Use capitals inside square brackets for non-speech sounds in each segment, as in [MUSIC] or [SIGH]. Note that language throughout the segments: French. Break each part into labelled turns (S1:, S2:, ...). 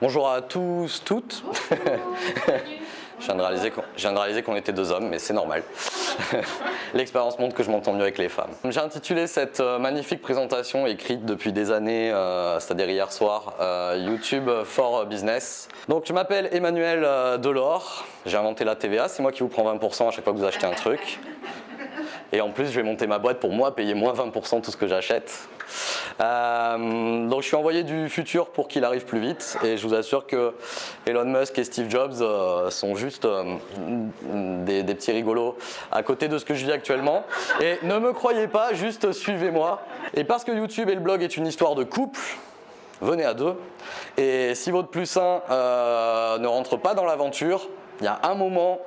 S1: Bonjour à tous, toutes. [LAUGHS] je viens de réaliser qu'on- était deux hommes, mais c'est normal. [LAUGHS] L'expérience montre que je m'entends mieux avec les femmes. J'ai intitulé cette euh, magnifique présentation écrite depuis des années, euh, c'est-à-dire hier soir, euh, YouTube for Business. Donc je m'appelle Emmanuel Delors, j'ai inventé la TVA, c'est moi qui vous prends 20% à chaque fois que vous achetez un truc. [LAUGHS] Et en plus, je vais monter ma boîte pour moi, payer moins 20% tout ce que j'achète. Euh, donc je suis envoyé du futur pour qu'il arrive plus vite et je vous assure que Elon Musk et Steve Jobs euh, sont juste euh, des, petits rigolos à côté de ce que je vis actuellement. Et ne me croyez pas, juste suivez-moi. Et parce que YouTube et le blog est une histoire de couple, venez à deux. Et si votre plus un ne rentre pas dans l'aventure, il y a un moment,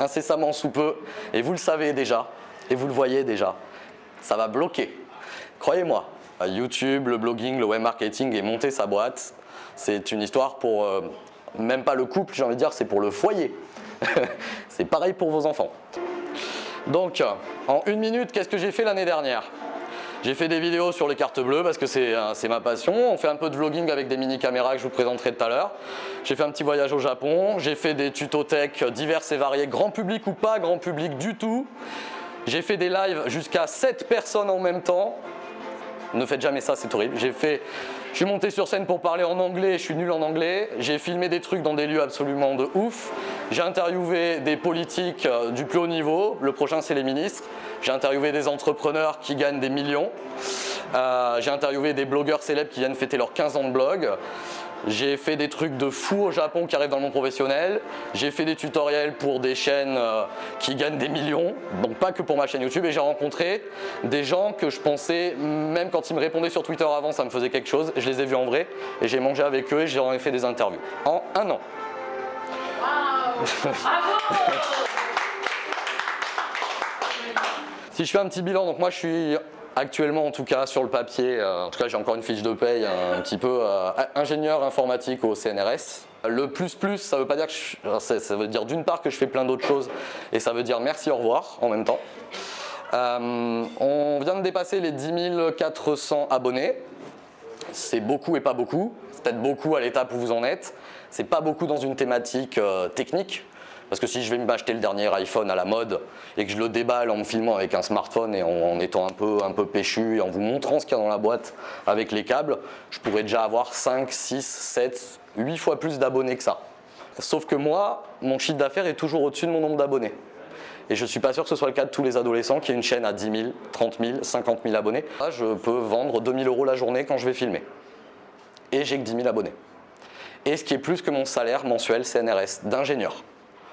S1: incessamment sous peu, et vous le savez déjà, et vous le voyez déjà, ça va bloquer. Croyez-moi, YouTube, le blogging, le web marketing et monter sa boîte, c'est une histoire pour, euh, même pas le couple, j'ai envie de dire, c'est pour le foyer. [LAUGHS] c'est pareil pour vos enfants. Donc, en une minute, qu'est-ce que j'ai fait l'année dernière? J'ai fait des vidéos sur les cartes bleues parce que c'est euh, ma passion. On fait un peu de vlogging avec des mini caméras que je vous présenterai tout à l'heure. J'ai fait un petit voyage au Japon. J'ai fait des tutos tech divers et variés, grand public ou pas grand public du tout. J'ai fait des lives jusqu'à 7 personnes en même temps. Ne faites jamais ça, c'est horrible. J'ai fait, je suis monté sur scène pour parler en anglais, je suis nul en anglais. J'ai filmé des trucs dans des lieux absolument de ouf. J'ai interviewé des politiques euh, du plus haut niveau. Le prochain, c'est les ministres. J'ai interviewé des entrepreneurs qui gagnent des millions. Euh, J'ai interviewé des blogueurs célèbres qui viennent fêter leurs 15 ans de blog. J'ai fait des trucs de fou au Japon qui arrivent dans le monde professionnel. J'ai fait des tutoriels pour des chaînes euh, qui gagnent des millions, donc pas que pour ma chaîne YouTube. Et j'ai rencontré des gens que je pensais, même quand ils me répondaient sur Twitter avant, ça me faisait quelque chose. Je les ai vus en vrai et j'ai mangé avec eux et j'en ai fait des interviews en un an. [LAUGHS] Si je fais un petit bilan, donc moi je suis actuellement en tout cas sur le papier, euh, en tout cas j'ai encore une fiche de paye un petit peu euh, ingénieur informatique au CNRS. Le plus plus, ça veut pas dire que je- ça veut dire d'une part que je fais plein d'autres choses et ça veut dire merci au revoir en même temps. Euh, on vient de dépasser les 10 400 abonnés. C'est beaucoup et pas beaucoup. C'est peut-être beaucoup à l'étape où vous en êtes. C'est pas beaucoup dans une thématique euh, technique. Parce que si je vais m'acheter le dernier iPhone à la mode et que je le déballe en me filmant avec un smartphone et en, étant un peu, péchu et en vous montrant ce qu'il y a dans la boîte avec les câbles, je pourrais déjà avoir 5, 6, 7, 8 fois plus d'abonnés que ça. Sauf que moi, mon chiffre d'affaires est toujours au-dessus de mon nombre d'abonnés. Et je ne suis pas sûr que ce soit le cas de tous les adolescents qui ont une chaîne à 10 000, 30 000, 50 000 abonnés. Là, je peux vendre 2 000 euros la journée quand je vais filmer. Et j'ai que 10 000 abonnés. Et ce qui est plus que mon salaire mensuel CNRS d'ingénieur,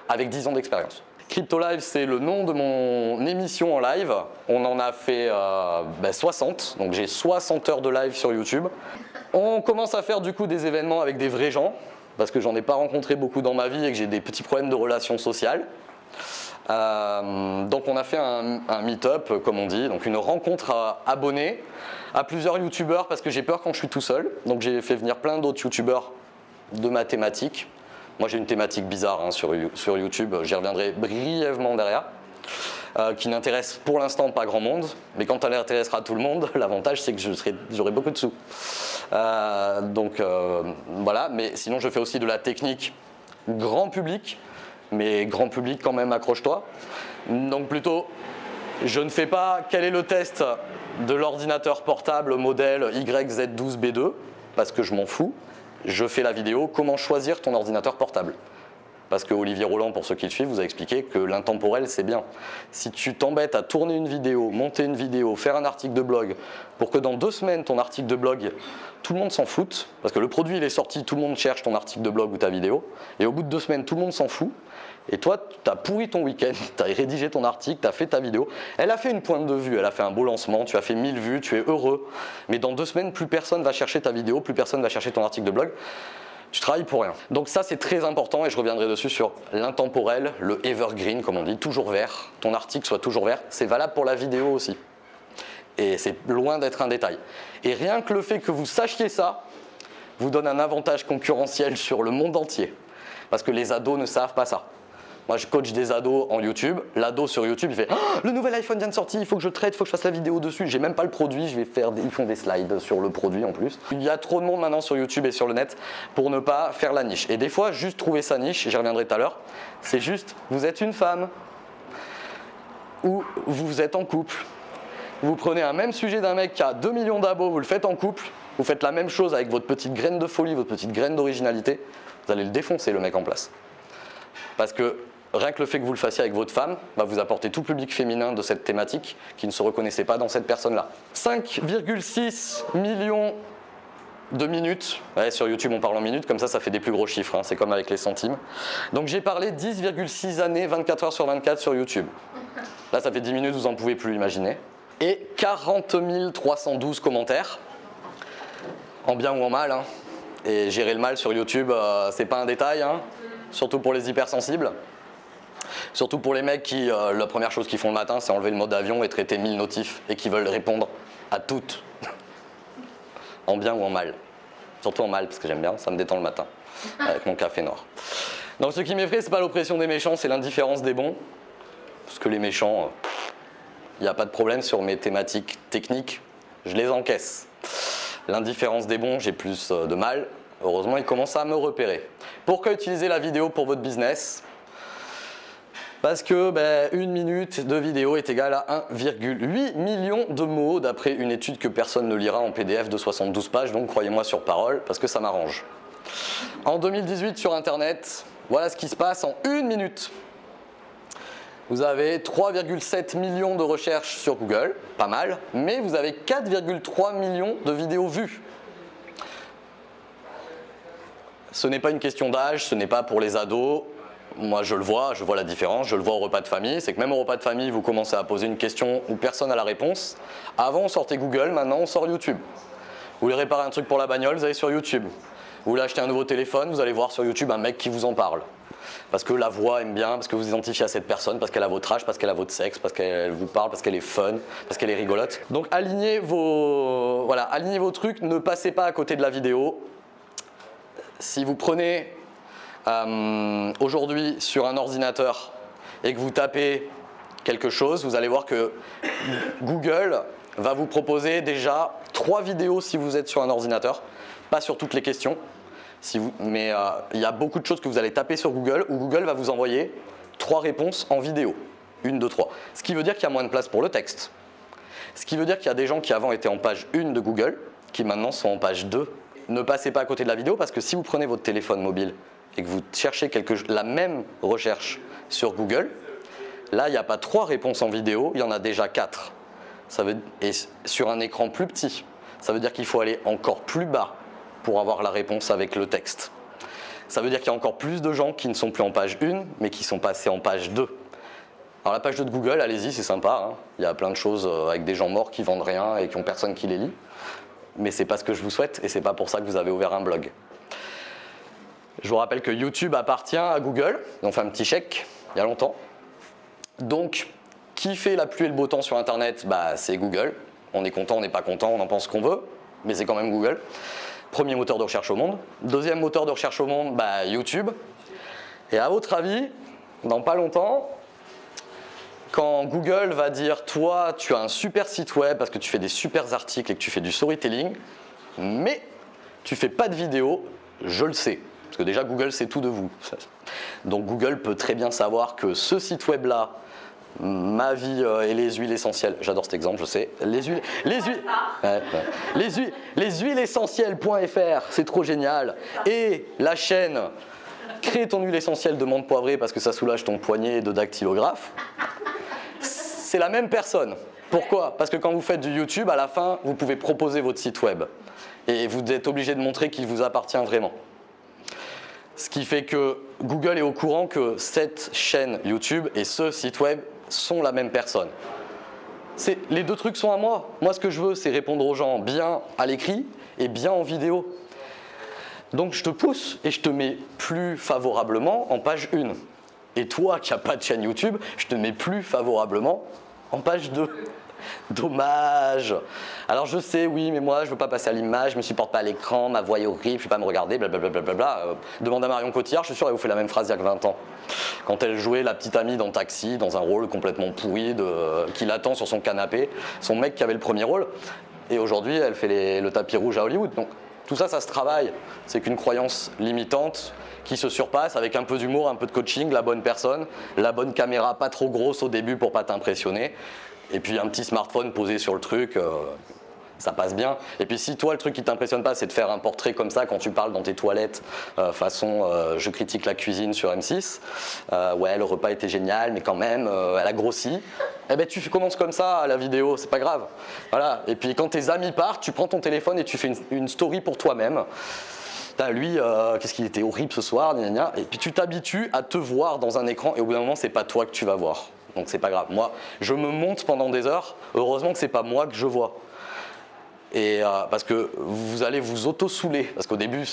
S1: avec 10 ans d'expérience. Crypto Live, c'est le nom de mon émission en live. On en a fait euh, ben, 60, donc j'ai 60 heures de live sur YouTube. On commence à faire du coup des événements avec des vrais gens, parce que j'en ai pas rencontré beaucoup dans ma vie et que j'ai des petits problèmes de relations sociales. Euh, donc on a fait un, un meet-up, comme on dit, donc une rencontre à abonnés à plusieurs youtubeurs parce que j'ai peur quand je suis tout seul. Donc j'ai fait venir plein d'autres youtubeurs de ma thématique. Moi j'ai une thématique bizarre hein, sur, sur YouTube, j'y reviendrai brièvement derrière. euh, qui n'intéresse pour l'instant pas grand monde, mais quand elle intéressera tout le monde, [LAUGHS] l'avantage c'est que j'aurai beaucoup de sous. Euh, donc euh, voilà, mais sinon je fais aussi de la technique grand public, mais grand public quand même accroche-toi. Donc plutôt, je ne fais pas quel est le test de l'ordinateur portable modèle YZ12B2, parce que je m'en fous. Je fais la vidéo comment choisir ton ordinateur portable? Parce que Olivier Roland, pour ceux qui le suivent, vous a expliqué que l'intemporel, c'est bien. Si tu t'embêtes à tourner une vidéo, monter une vidéo, faire un article de blog, pour que dans deux semaines, ton article de blog, tout le monde s'en foute, parce que le produit, il est sorti, tout le monde cherche ton article de blog ou ta vidéo, et au bout de deux semaines, tout le monde s'en fout, et toi, tu as pourri ton week-end, [LAUGHS] tu as rédigé ton article, tu as fait ta vidéo, elle a fait une pointe de vue, elle a fait un beau lancement, tu as fait 1000 vues, tu es heureux, mais dans deux semaines, plus personne va chercher ta vidéo, plus personne va chercher ton article de blog, tu travailles pour rien. Donc ça c'est très important et je reviendrai dessus sur l'intemporel, le evergreen comme on dit, toujours vert, ton article soit toujours vert, c'est valable pour la vidéo aussi. Et c'est loin d'être un détail. Et rien que le fait que vous sachiez ça, vous donne un avantage concurrentiel sur le monde entier. Parce que les ados ne savent pas ça. Moi, je coach des ados en YouTube. L'ado sur YouTube, il fait Ah, le nouvel iPhone vient de sortir, il faut que je traite, il faut que je fasse la vidéo dessus. J'ai même pas le produit, je vais faire des, ils font des slides sur le produit en plus. Il y a trop de monde maintenant sur YouTube et sur le net pour ne pas faire la niche. Et des fois, juste trouver sa niche, j'y reviendrai tout à l'heure, c'est juste, vous êtes une femme ou vous êtes en couple. Vous prenez un même sujet d'un mec qui a 2 millions d'abos, vous le faites en couple, vous faites la même chose avec votre petite graine de folie, votre petite graine d'originalité, vous allez le défoncer le mec en place. Parce que rien que le fait que vous le fassiez avec votre femme vous apporter tout public féminin de cette thématique qui ne se reconnaissait pas dans cette personne-là. 5,6 millions de minutes. Sur YouTube, on parle en minutes, comme ça, ça fait des plus gros chiffres. hein, C'est comme avec les centimes. Donc j'ai parlé 10,6 années, 24 heures sur 24 sur YouTube. Là, ça fait 10 minutes, vous en pouvez plus imaginer. Et 40 312 commentaires, en bien ou en mal. hein. Et gérer le mal sur YouTube, euh, c'est pas un détail, hein. surtout pour les hypersensibles. Surtout pour les mecs qui, euh, la première chose qu'ils font le matin, c'est enlever le mode avion et traiter 1000 notifs et qui veulent répondre à toutes, [LAUGHS] en bien ou en mal. Surtout en mal, parce que j'aime bien, ça me détend le matin, [LAUGHS] avec mon café noir. Donc ce qui m'effraie, c'est pas l'oppression des méchants, c'est l'indifférence des bons. Parce que les méchants, il n'y a pas de problème sur mes thématiques techniques, je les encaisse. L'indifférence des bons, j'ai plus euh, de mal. Heureusement, ils commencent à me repérer. Pourquoi utiliser la vidéo pour votre business parce que ben, une minute de vidéo est égale à 1,8 million de mots d'après une étude que personne ne lira en PDF de 72 pages, donc croyez-moi sur parole parce que ça m'arrange. En 2018 sur internet, voilà ce qui se passe en une minute. Vous avez 3,7 millions de recherches sur Google, pas mal, mais vous avez 4,3 millions de vidéos vues. Ce n'est pas une question d'âge, ce n'est pas pour les ados. Moi, je le vois, je vois la différence, je le vois au repas de famille. C'est que même au repas de famille, vous commencez à poser une question où personne n'a la réponse. Avant, on sortait Google, maintenant, on sort YouTube. Vous voulez réparer un truc pour la bagnole, vous allez sur YouTube. Vous voulez acheter un nouveau téléphone, vous allez voir sur YouTube un mec qui vous en parle. Parce que la voix aime bien, parce que vous identifiez à cette personne, parce qu'elle a votre âge, parce qu'elle a votre sexe, parce qu'elle vous parle, parce qu'elle est fun, parce qu'elle est rigolote. Donc alignez vos, voilà, alignez vos trucs, ne passez pas à côté de la vidéo. Si vous prenez euh, aujourd'hui sur un ordinateur et que vous tapez quelque chose, vous allez voir que Google va vous proposer déjà trois vidéos si vous êtes sur un ordinateur, pas sur toutes les questions, mais euh, il y a beaucoup de choses que vous allez taper sur Google où Google va vous envoyer trois réponses en vidéo, une, deux, trois. Ce qui veut dire qu'il y a moins de place pour le texte. Ce qui veut dire qu'il y a des gens qui avant étaient en page 1 de Google, qui maintenant sont en page 2. Ne passez pas à côté de la vidéo parce que si vous prenez votre téléphone mobile et que vous cherchez la même recherche sur Google, là il n'y a pas trois réponses en vidéo, il y en a déjà quatre. Ça veut, et sur un écran plus petit, ça veut dire qu'il faut aller encore plus bas pour avoir la réponse avec le texte. Ça veut dire qu'il y a encore plus de gens qui ne sont plus en page 1, mais qui sont passés en page 2. Alors la page 2 de Google, allez-y, c'est sympa. hein. Il y a plein de choses euh, avec des gens morts qui vendent rien et qui ont personne qui les lit. Mais c'est pas ce que je vous souhaite et c'est pas pour ça que vous avez ouvert un blog. Je vous rappelle que YouTube appartient à Google. Ils ont fait un petit chèque il y a longtemps. Donc, qui fait la pluie et le beau temps sur Internet? Bah, C'est Google. On est content, on n'est pas content, on en pense qu'on veut, mais c'est quand même Google. Premier moteur de recherche au monde. Deuxième moteur de recherche au monde, bah, YouTube. Et à votre avis, dans pas longtemps, quand Google va dire toi tu as un super site web parce que tu fais des super articles et que tu fais du storytelling, mais tu fais pas de vidéo, je le sais. Parce que déjà Google sait tout de vous. Donc Google peut très bien savoir que ce site web là, ma vie euh, et les huiles essentielles, j'adore cet exemple, je sais. Les huiles, les huiles, ouais, ouais. les huiles, les huiles essentielles.fr, c'est trop génial. Et la chaîne crée ton huile essentielle de menthe poivrée parce que ça soulage ton poignet de dactylographe c'est la même personne. Pourquoi? Parce que quand vous faites du YouTube, à la fin, vous pouvez proposer votre site web. Et vous êtes obligé de montrer qu'il vous appartient vraiment. Ce qui fait que Google est au courant que cette chaîne YouTube et ce site web sont la même personne. Les deux trucs sont à moi. Moi, ce que je veux, c'est répondre aux gens bien à l'écrit et bien en vidéo. Donc, je te pousse et je te mets plus favorablement en page 1. Et toi qui n'as pas de chaîne YouTube, je te mets plus favorablement en page 2. [LAUGHS] Dommage. Alors je sais, oui, mais moi je veux pas passer à l'image, je me supporte pas à l'écran, ma voix est horrible, je vais pas me regarder, blablabla. Bla euh, demande à Marion Cotillard, je suis sûr elle vous fait la même phrase il y a que 20 ans. Quand elle jouait la petite amie dans Taxi, dans un rôle complètement pourri, qui l'attend sur son canapé, son mec qui avait le premier rôle, et aujourd'hui elle fait le tapis rouge à Hollywood. Donc tout ça, ça se travaille. C'est qu'une croyance limitante qui se surpasse avec un peu d'humour, un peu de coaching, la bonne personne, la bonne caméra pas trop grosse au début pour pas t'impressionner, et puis un petit smartphone posé sur le truc, euh, ça passe bien. Et puis si toi le truc qui t'impressionne pas c'est de faire un portrait comme ça quand tu parles dans tes toilettes euh, façon euh, je critique la cuisine sur M6, ouais le repas était génial mais quand même elle a grossi, eh ben tu commences comme ça à la vidéo, c'est pas grave. Voilà. Et puis quand tes amis partent, tu prends ton téléphone et tu fais une, story pour toi-même. lui, qu'est-ce qu'il était horrible ce soir, et puis tu t'habitues à te voir dans un écran et au bout d'un moment c'est pas toi que tu vas voir donc c'est pas grave. Moi, je me monte pendant des heures, heureusement que c'est pas moi que je vois. Et euh, parce que vous allez vous auto-souler, parce qu'au début,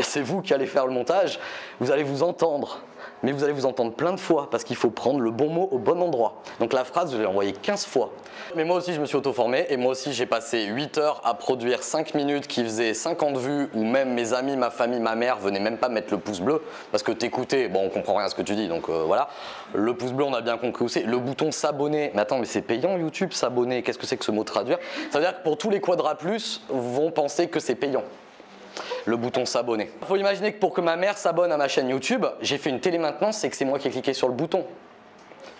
S1: c'est vous qui allez faire le montage, vous allez vous entendre mais vous allez vous entendre plein de fois parce qu'il faut prendre le bon mot au bon endroit. Donc la phrase, je l'ai envoyée 15 fois. Mais moi aussi, je me suis auto-formé et moi aussi, j'ai passé 8 heures à produire 5 minutes qui faisaient 50 vues où même mes amis, ma famille, ma mère venaient même pas mettre le pouce bleu parce que t'écoutais, bon, on comprend rien à ce que tu dis, donc euh, voilà. Le pouce bleu, on a bien compris où c'est. Le bouton s'abonner, mais attends, mais c'est payant YouTube, s'abonner, qu'est-ce que c'est que ce mot traduire? Ça veut dire que pour tous les quadras plus, vont penser que c'est payant le bouton s'abonner. Il faut imaginer que pour que ma mère s'abonne à ma chaîne YouTube, j'ai fait une télé maintenance, c'est que c'est moi qui ai cliqué sur le bouton.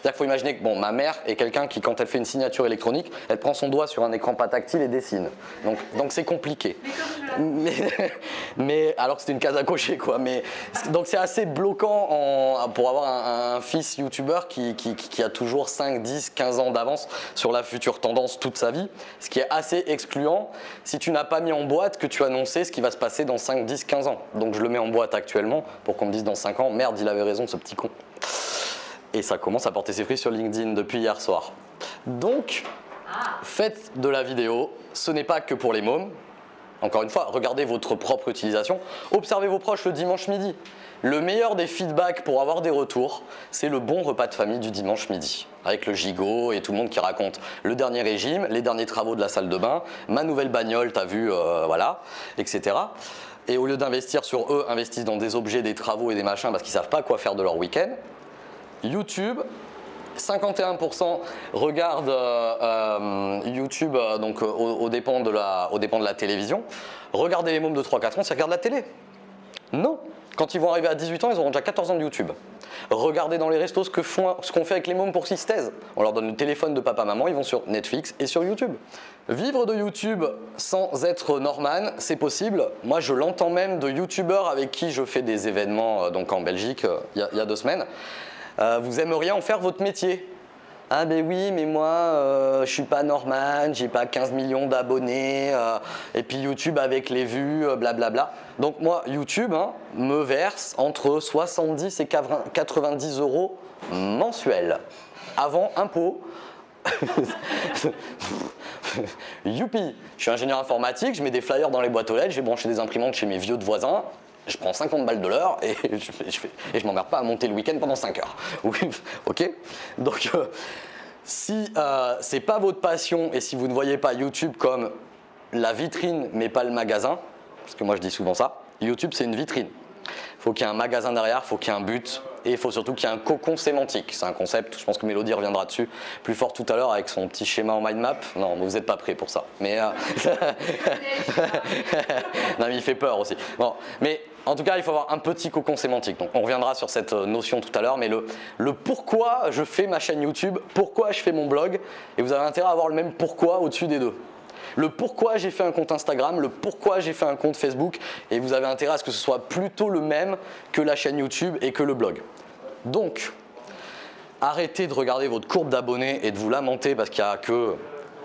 S1: C'est-à-dire qu'il faut imaginer que bon, ma mère est quelqu'un qui, quand elle fait une signature électronique, elle prend son doigt sur un écran pas tactile et dessine. Donc c'est compliqué. Mais, [LAUGHS] mais, alors que c'était une case à cocher quoi. Mais, donc c'est assez bloquant en, pour avoir un, fils youtubeur qui, qui, a toujours 5, 10, 15 ans d'avance sur la future tendance toute sa vie. Ce qui est assez excluant si tu n'as pas mis en boîte que tu annonçais ce qui va se passer dans 5, 10, 15 ans. Donc je le mets en boîte actuellement pour qu'on me dise dans 5 ans, merde il avait raison ce petit con. Et ça commence à porter ses fruits sur LinkedIn depuis hier soir. Donc, faites de la vidéo, ce n'est pas que pour les mômes. Encore une fois, regardez votre propre utilisation. Observez vos proches le dimanche midi. Le meilleur des feedbacks pour avoir des retours, c'est le bon repas de famille du dimanche midi. Avec le gigot et tout le monde qui raconte le dernier régime, les derniers travaux de la salle de bain, ma nouvelle bagnole, t'as vu, euh, voilà, etc. Et au lieu d'investir sur eux, investissent dans des objets, des travaux et des machins parce qu'ils ne savent pas quoi faire de leur week-end. YouTube, 51% regardent euh, euh, YouTube euh, donc, au, dépend de la, télévision. Regardez les mômes de 3-4 ans, ils regardent la télé. Non. Quand ils vont arriver à 18 ans, ils auront déjà 14 ans de YouTube. Regardez dans les restos ce qu'on fait avec les mômes pour qu'ils se. On leur donne le téléphone de papa-maman, ils vont sur Netflix et sur YouTube. Vivre de YouTube sans être Norman, c'est possible. Moi, je l'entends même de YouTubeurs avec qui je fais des événements donc en Belgique il y, a deux semaines. Euh, vous aimeriez en faire votre métier? Ah ben oui, mais moi, euh, je suis pas Norman, j'ai pas 15 millions d'abonnés, euh, et puis YouTube avec les vues, blablabla. Donc moi, YouTube hein, me verse entre 70 et 90 euros mensuels, avant impôt. [LAUGHS] Youpi Je suis ingénieur informatique, je mets des flyers dans les boîtes aux lettres, j'ai branché des imprimantes chez mes vieux de voisins, je prends 50 balles de l'heure et [LAUGHS] je, et je m'emmerde pas à monter le week-end pendant 5 heures. [LAUGHS] ok Donc, euh, si euh, c'est pas votre passion et si vous ne voyez pas YouTube comme la vitrine mais pas le magasin, parce que moi je dis souvent ça, YouTube c'est une vitrine. Il faut qu'il y ait un magasin derrière, il faut qu'il y ait un but, et il faut surtout qu'il y ait un cocon sémantique. C'est un concept, je pense que Mélodie reviendra dessus plus fort tout à l'heure avec son petit schéma en mind map. Non, vous n'êtes pas prêts pour ça. Mais, euh, [LAUGHS] non, mais il fait peur aussi. Bon, mais en tout cas, il faut avoir un petit cocon sémantique. Donc on reviendra sur cette euh, notion tout à l'heure, mais le, pourquoi je fais ma chaîne YouTube, pourquoi je fais mon blog, et vous avez intérêt à avoir le même pourquoi au-dessus des deux le pourquoi j'ai fait un compte Instagram, le pourquoi j'ai fait un compte Facebook et vous avez intérêt à ce que ce soit plutôt le même que la chaîne YouTube et que le blog. Donc, arrêtez de regarder votre courbe d'abonnés et de vous lamenter parce qu'il n'y a que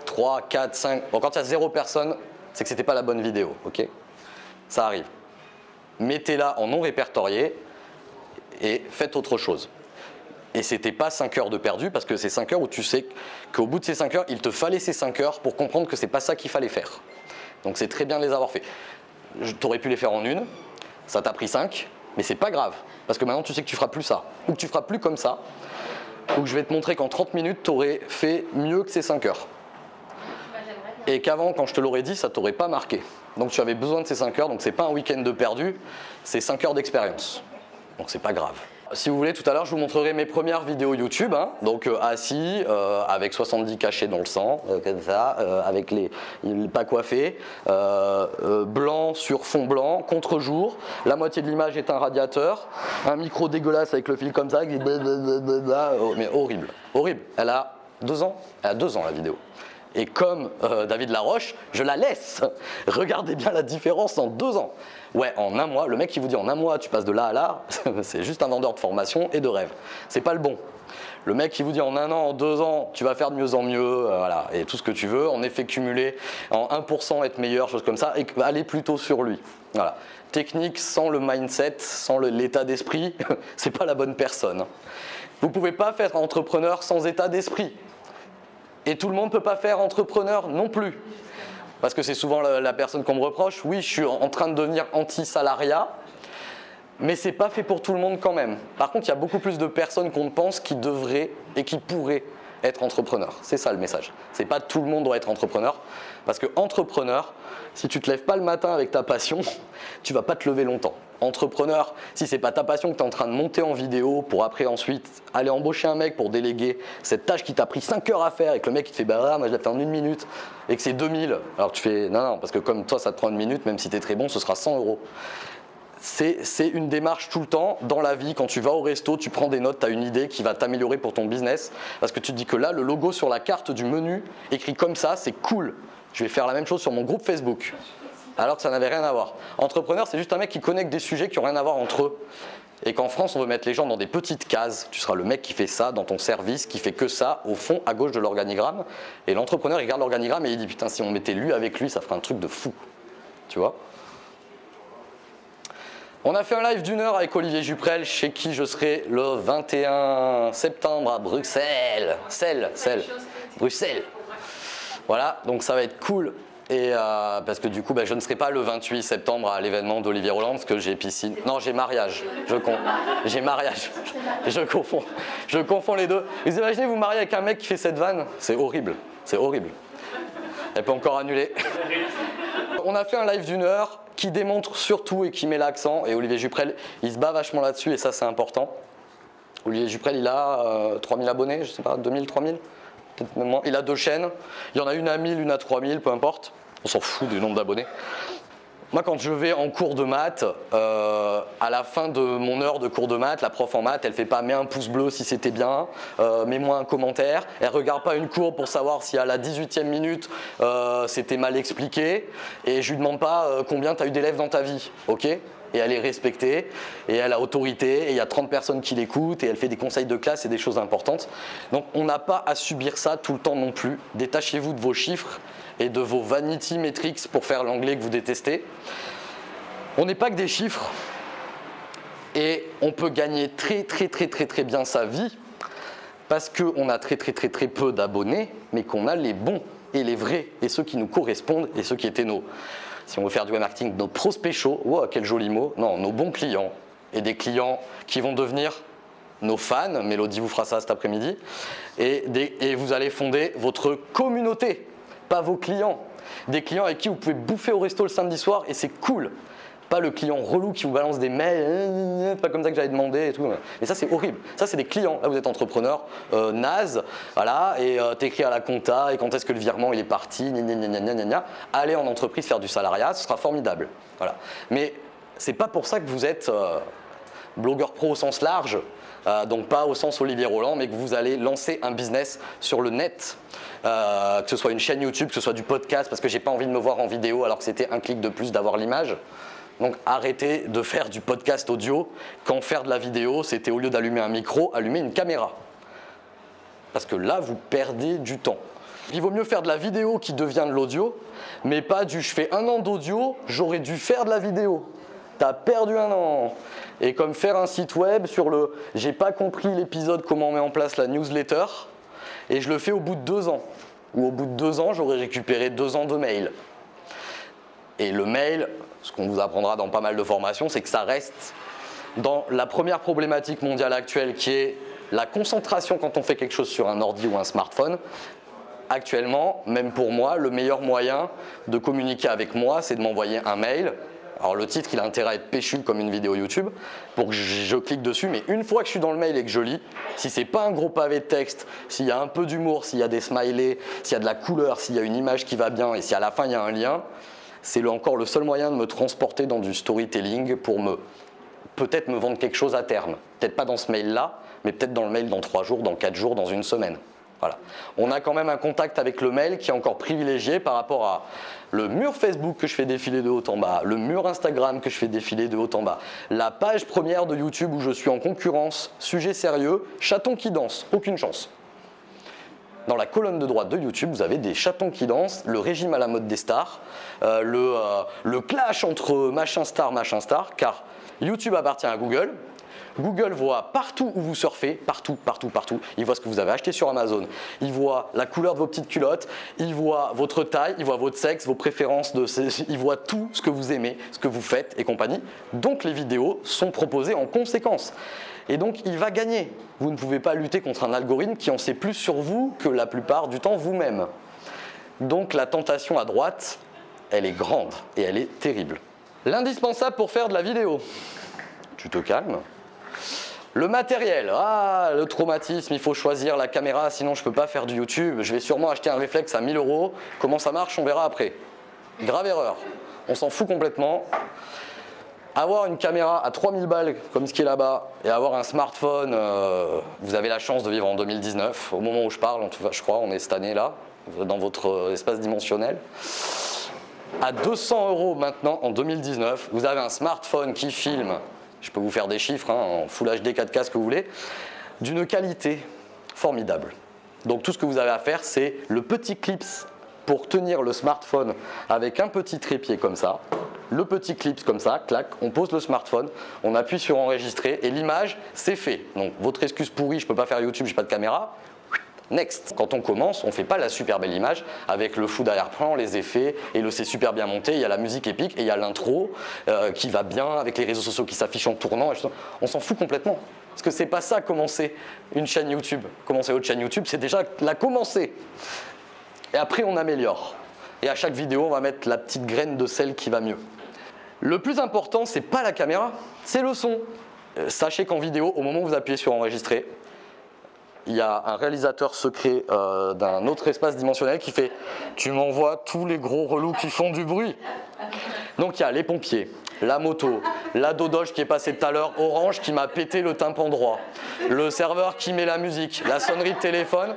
S1: 3, 4, 5... Bon, quand il y a 0 personnes, c'est que ce n'était pas la bonne vidéo, ok? Ça arrive. Mettez-la en non répertorié et faites autre chose. Et c'était pas 5 heures de perdu parce que c'est 5 heures où tu sais qu'au bout de ces 5 heures, il te fallait ces 5 heures pour comprendre que c'est pas ça qu'il fallait faire. Donc c'est très bien de les avoir fait. Tu aurais pu les faire en une, ça t'a pris 5, mais c'est pas grave parce que maintenant tu sais que tu feras plus ça ou que tu feras plus comme ça ou que je vais te montrer qu'en 30 minutes tu aurais fait mieux que ces 5 heures. et qu'avant, quand je te l'aurais dit, ça t'aurait pas marqué. Donc tu avais besoin de ces 5 heures, donc c'est pas un week-end de perdu, c'est 5 heures d'expérience. Donc c'est pas grave. Si vous voulez, tout à l'heure, je vous montrerai mes premières vidéos YouTube. hein. donc euh, assis, euh, avec 70 cachets dans le sang, euh, comme ça, avec les, pas coiffés, blanc sur fond blanc, contre-jour. La moitié de l'image est un radiateur, un micro dégueulasse avec le fil comme ça, qui blablabla, oh, mais horrible, horrible. Elle a deux ans, elle a deux ans la vidéo. Et comme euh, David Laroche, je la laisse. [LAUGHS] Regardez bien la différence en deux ans. Ouais, en un mois, le mec qui vous dit en un mois tu passes de là à là, [LAUGHS] c'est juste un vendeur de formation et de rêve. C'est pas le bon. Le mec qui vous dit en un an, en deux ans, tu vas faire de mieux en mieux, euh, voilà, et tout ce que tu veux, en effet cumulé, en 1% être meilleur, chose comme ça, et aller plutôt sur lui. Voilà. Technique sans le mindset, sans l'état d'esprit, [LAUGHS] c'est pas la bonne personne. Vous pouvez pas faire entrepreneur sans état d'esprit. Et tout le monde ne peut pas faire entrepreneur non plus. Parce que c'est souvent la, personne qu'on me reproche. Oui, je suis en train de devenir anti-salariat, mais c'est pas fait pour tout le monde quand même. Par contre, il y a beaucoup plus de personnes qu'on ne pense qui devraient et qui pourraient être entrepreneurs. C'est ça le message. C'est pas tout le monde doit être entrepreneur. Parce que entrepreneur, si tu te lèves pas le matin avec ta passion, tu vas pas te lever longtemps. Entrepreneur, si c'est pas ta passion que tu es en train de monter en vidéo pour après ensuite aller embaucher un mec pour déléguer cette tâche qui t'a pris 5 heures à faire et que le mec il te fait bah moi je l'ai fait en une minute et que c'est 2000, alors tu fais non non parce que comme toi ça te prend une minute, même si tu es très bon, ce sera 100 euros c'est une démarche tout le temps dans la vie. Quand tu vas au resto, tu prends des notes, tu as une idée qui va t'améliorer pour ton business. Parce que tu te dis que là, le logo sur la carte du menu, écrit comme ça, c'est cool. Je vais faire la même chose sur mon groupe Facebook. Alors que ça n'avait rien à voir. Entrepreneur, c'est juste un mec qui connecte des sujets qui n'ont rien à voir entre eux. Et qu'en France, on veut mettre les gens dans des petites cases. Tu seras le mec qui fait ça dans ton service, qui fait que ça, au fond, à gauche de l'organigramme. Et l'entrepreneur, il regarde l'organigramme et il dit Putain, si on mettait lui avec lui, ça ferait un truc de fou. Tu vois? On a fait un live d'une heure avec Olivier Juprel, chez qui je serai le 21 septembre à Bruxelles. Celle, celle, Bruxelles. Voilà, donc ça va être cool. Et euh, parce que du coup, bah, je ne serai pas le 28 septembre à l'événement d'Olivier Roland parce que j'ai piscine. Non, j'ai mariage. Je con... J'ai mariage. [LAUGHS] Je confonds. Je confonds les deux. Vous imaginez vous marier avec un mec qui fait cette vanne? C'est horrible. C'est horrible. Elle peut encore annuler. [LAUGHS] On a fait un live d'une heure qui démontre surtout et qui met l'accent. Et Olivier Juprel, il se bat vachement là-dessus et ça, c'est important. Olivier Juprel, il a euh, 3000 abonnés, je sais pas, 2000, 3000 Peut-être même moins. Il a deux chaînes. Il y en a une à 1000, une à 3000, peu importe. On s'en fout du nombre d'abonnés. Moi, quand je vais en cours de maths, euh, à la fin de mon heure de cours de maths, la prof en maths, elle fait pas mets un pouce bleu si c'était bien, euh, mets-moi un commentaire. Elle regarde pas une courbe pour savoir si à la 18e minute euh, c'était mal expliqué. Et je lui demande pas combien tu as eu d'élèves dans ta vie, ok? Et elle est respectée, et elle a autorité, et il y a 30 personnes qui l'écoutent, et elle fait des conseils de classe et des choses importantes. Donc on n'a pas à subir ça tout le temps non plus. Détachez-vous de vos chiffres et de vos vanity metrics pour faire l'anglais que vous détestez. On n'est pas que des chiffres, et on peut gagner très très très très très bien sa vie parce qu'on a très très très très peu d'abonnés, mais qu'on a les bons et les vrais, et ceux qui nous correspondent, et ceux qui étaient nos, si on veut faire du web marketing, nos prospects chauds, wow, quel joli mot, non, nos bons clients, et des clients qui vont devenir nos fans, Mélodie vous fera ça cet après-midi, et, vous allez fonder votre communauté, pas vos clients. Des clients avec qui vous pouvez bouffer au resto le samedi soir, et c'est cool. Pas le client relou qui vous balance des mails, euh, euh, pas comme ça que j'avais demandé et tout. Mais ça, c'est horrible. Ça, c'est des clients. Là, vous êtes entrepreneur, euh, naze, voilà, et euh, t'écris à la compta, et quand est-ce que le virement il est parti, gna, gna, gna, gna. Allez en entreprise faire du salariat, ce sera formidable. Voilà. Mais c'est pas pour ça que vous êtes euh, blogueur pro au sens large, euh, donc pas au sens Olivier Roland, mais que vous allez lancer un business sur le net, Euh, que ce soit une chaîne YouTube, que ce soit du podcast, parce que j'ai pas envie de me voir en vidéo alors que c'était un clic de plus d'avoir l'image. Donc arrêtez de faire du podcast audio quand faire de la vidéo, c'était au lieu d'allumer un micro, allumer une caméra. Parce que là, vous perdez du temps. Il vaut mieux faire de la vidéo qui devient de l'audio, mais pas du je fais un an d'audio, j'aurais dû faire de la vidéo. T'as perdu un an. Et comme faire un site web sur le j'ai pas compris l'épisode comment on met en place la newsletter, et je le fais au bout de deux ans. Ou au bout de deux ans, j'aurais récupéré deux ans de mail. Et le mail, ce qu'on vous apprendra dans pas mal de formations, c'est que ça reste dans la première problématique mondiale actuelle qui est la concentration quand on fait quelque chose sur un ordi ou un smartphone. actuellement, même pour moi, le meilleur moyen de communiquer avec moi, c'est de m'envoyer un mail. Alors le titre, il a intérêt à être péchu comme une vidéo YouTube pour que je clique dessus, mais une fois que je suis dans le mail et que je lis, si c'est pas un gros pavé de texte, s'il y a un peu d'humour, s'il y a des smileys, s'il y a de la couleur, s'il y a une image qui va bien et si à la fin il y a un lien, c'est encore le seul moyen de me transporter dans du storytelling pour me peut-être me vendre quelque chose à terme. Peut-être pas dans ce mail-là, mais peut-être dans le mail dans trois jours, dans quatre jours, dans une semaine. Voilà. On a quand même un contact avec le mail qui est encore privilégié par rapport à le mur Facebook que je fais défiler de haut en bas, le mur Instagram que je fais défiler de haut en bas, la page première de YouTube où je suis en concurrence, sujet sérieux, chaton qui danse, aucune chance. Dans la colonne de droite de YouTube, vous avez des chatons qui dansent, le régime à la mode des stars, euh, euh, le clash entre machin star, machin star, car YouTube appartient à Google, Google voit partout où vous surfez, partout, partout, partout. Il voit ce que vous avez acheté sur Amazon. Il voit la couleur de vos petites culottes. Il voit votre taille. Il voit votre sexe, vos préférences. [LAUGHS] Il voit tout ce que vous aimez, ce que vous faites et compagnie. Donc les vidéos sont proposées en conséquence. Et donc il va gagner. Vous ne pouvez pas lutter contre un algorithme qui en sait plus sur vous que la plupart du temps vous-même. Donc la tentation à droite, elle est grande et elle est terrible. L'indispensable pour faire de la vidéo. Tu te calmes le matériel, ah, le traumatisme, il faut choisir la caméra, sinon je ne peux pas faire du YouTube. Je vais sûrement acheter un réflexe à 1000 euros. Comment ça marche, on verra après. Grave erreur. On s'en fout complètement. Avoir une caméra à 3000 balles comme ce qui est là-bas et avoir un smartphone, euh, vous avez la chance de vivre en 2019. Au moment où je parle, je crois, on est cette année là, dans votre espace dimensionnel. À 200 euros maintenant, en 2019, vous avez un smartphone qui filme je peux vous faire des chiffres hein, en Full HD 4K, ce que vous voulez, d'une qualité formidable. Donc tout ce que vous avez à faire, c'est le petit clips pour tenir le smartphone avec un petit trépied comme ça, le petit clips comme ça, clac, on pose le smartphone, on appuie sur enregistrer et l'image, c'est fait. Donc votre excuse pourrie, je ne peux pas faire YouTube, j'ai pas de caméra, Next. Quand on commence, on ne fait pas la super belle image avec le fou d'arrière-plan, les effets, et le c'est super bien monté, il y a la musique épique et il y a l'intro euh, qui va bien avec les réseaux sociaux qui s'affichent en tournant. on s'en fout complètement. Parce que c'est pas ça commencer une chaîne YouTube. Commencer votre chaîne YouTube, c'est déjà la commencer. Et après, on améliore. Et à chaque vidéo, on va mettre la petite graine de sel qui va mieux. Le plus important, c'est pas la caméra, c'est le son. Euh, sachez qu'en vidéo, au moment où vous appuyez sur enregistrer, il y a un réalisateur secret euh, d'un autre espace dimensionnel qui fait « tu m'envoies tous les gros relous qui font du bruit ». Donc il y a les pompiers, la moto, la dodoche qui est passée tout à l'heure, Orange qui m'a pété le tympan droit, le serveur qui met la musique, la sonnerie de téléphone.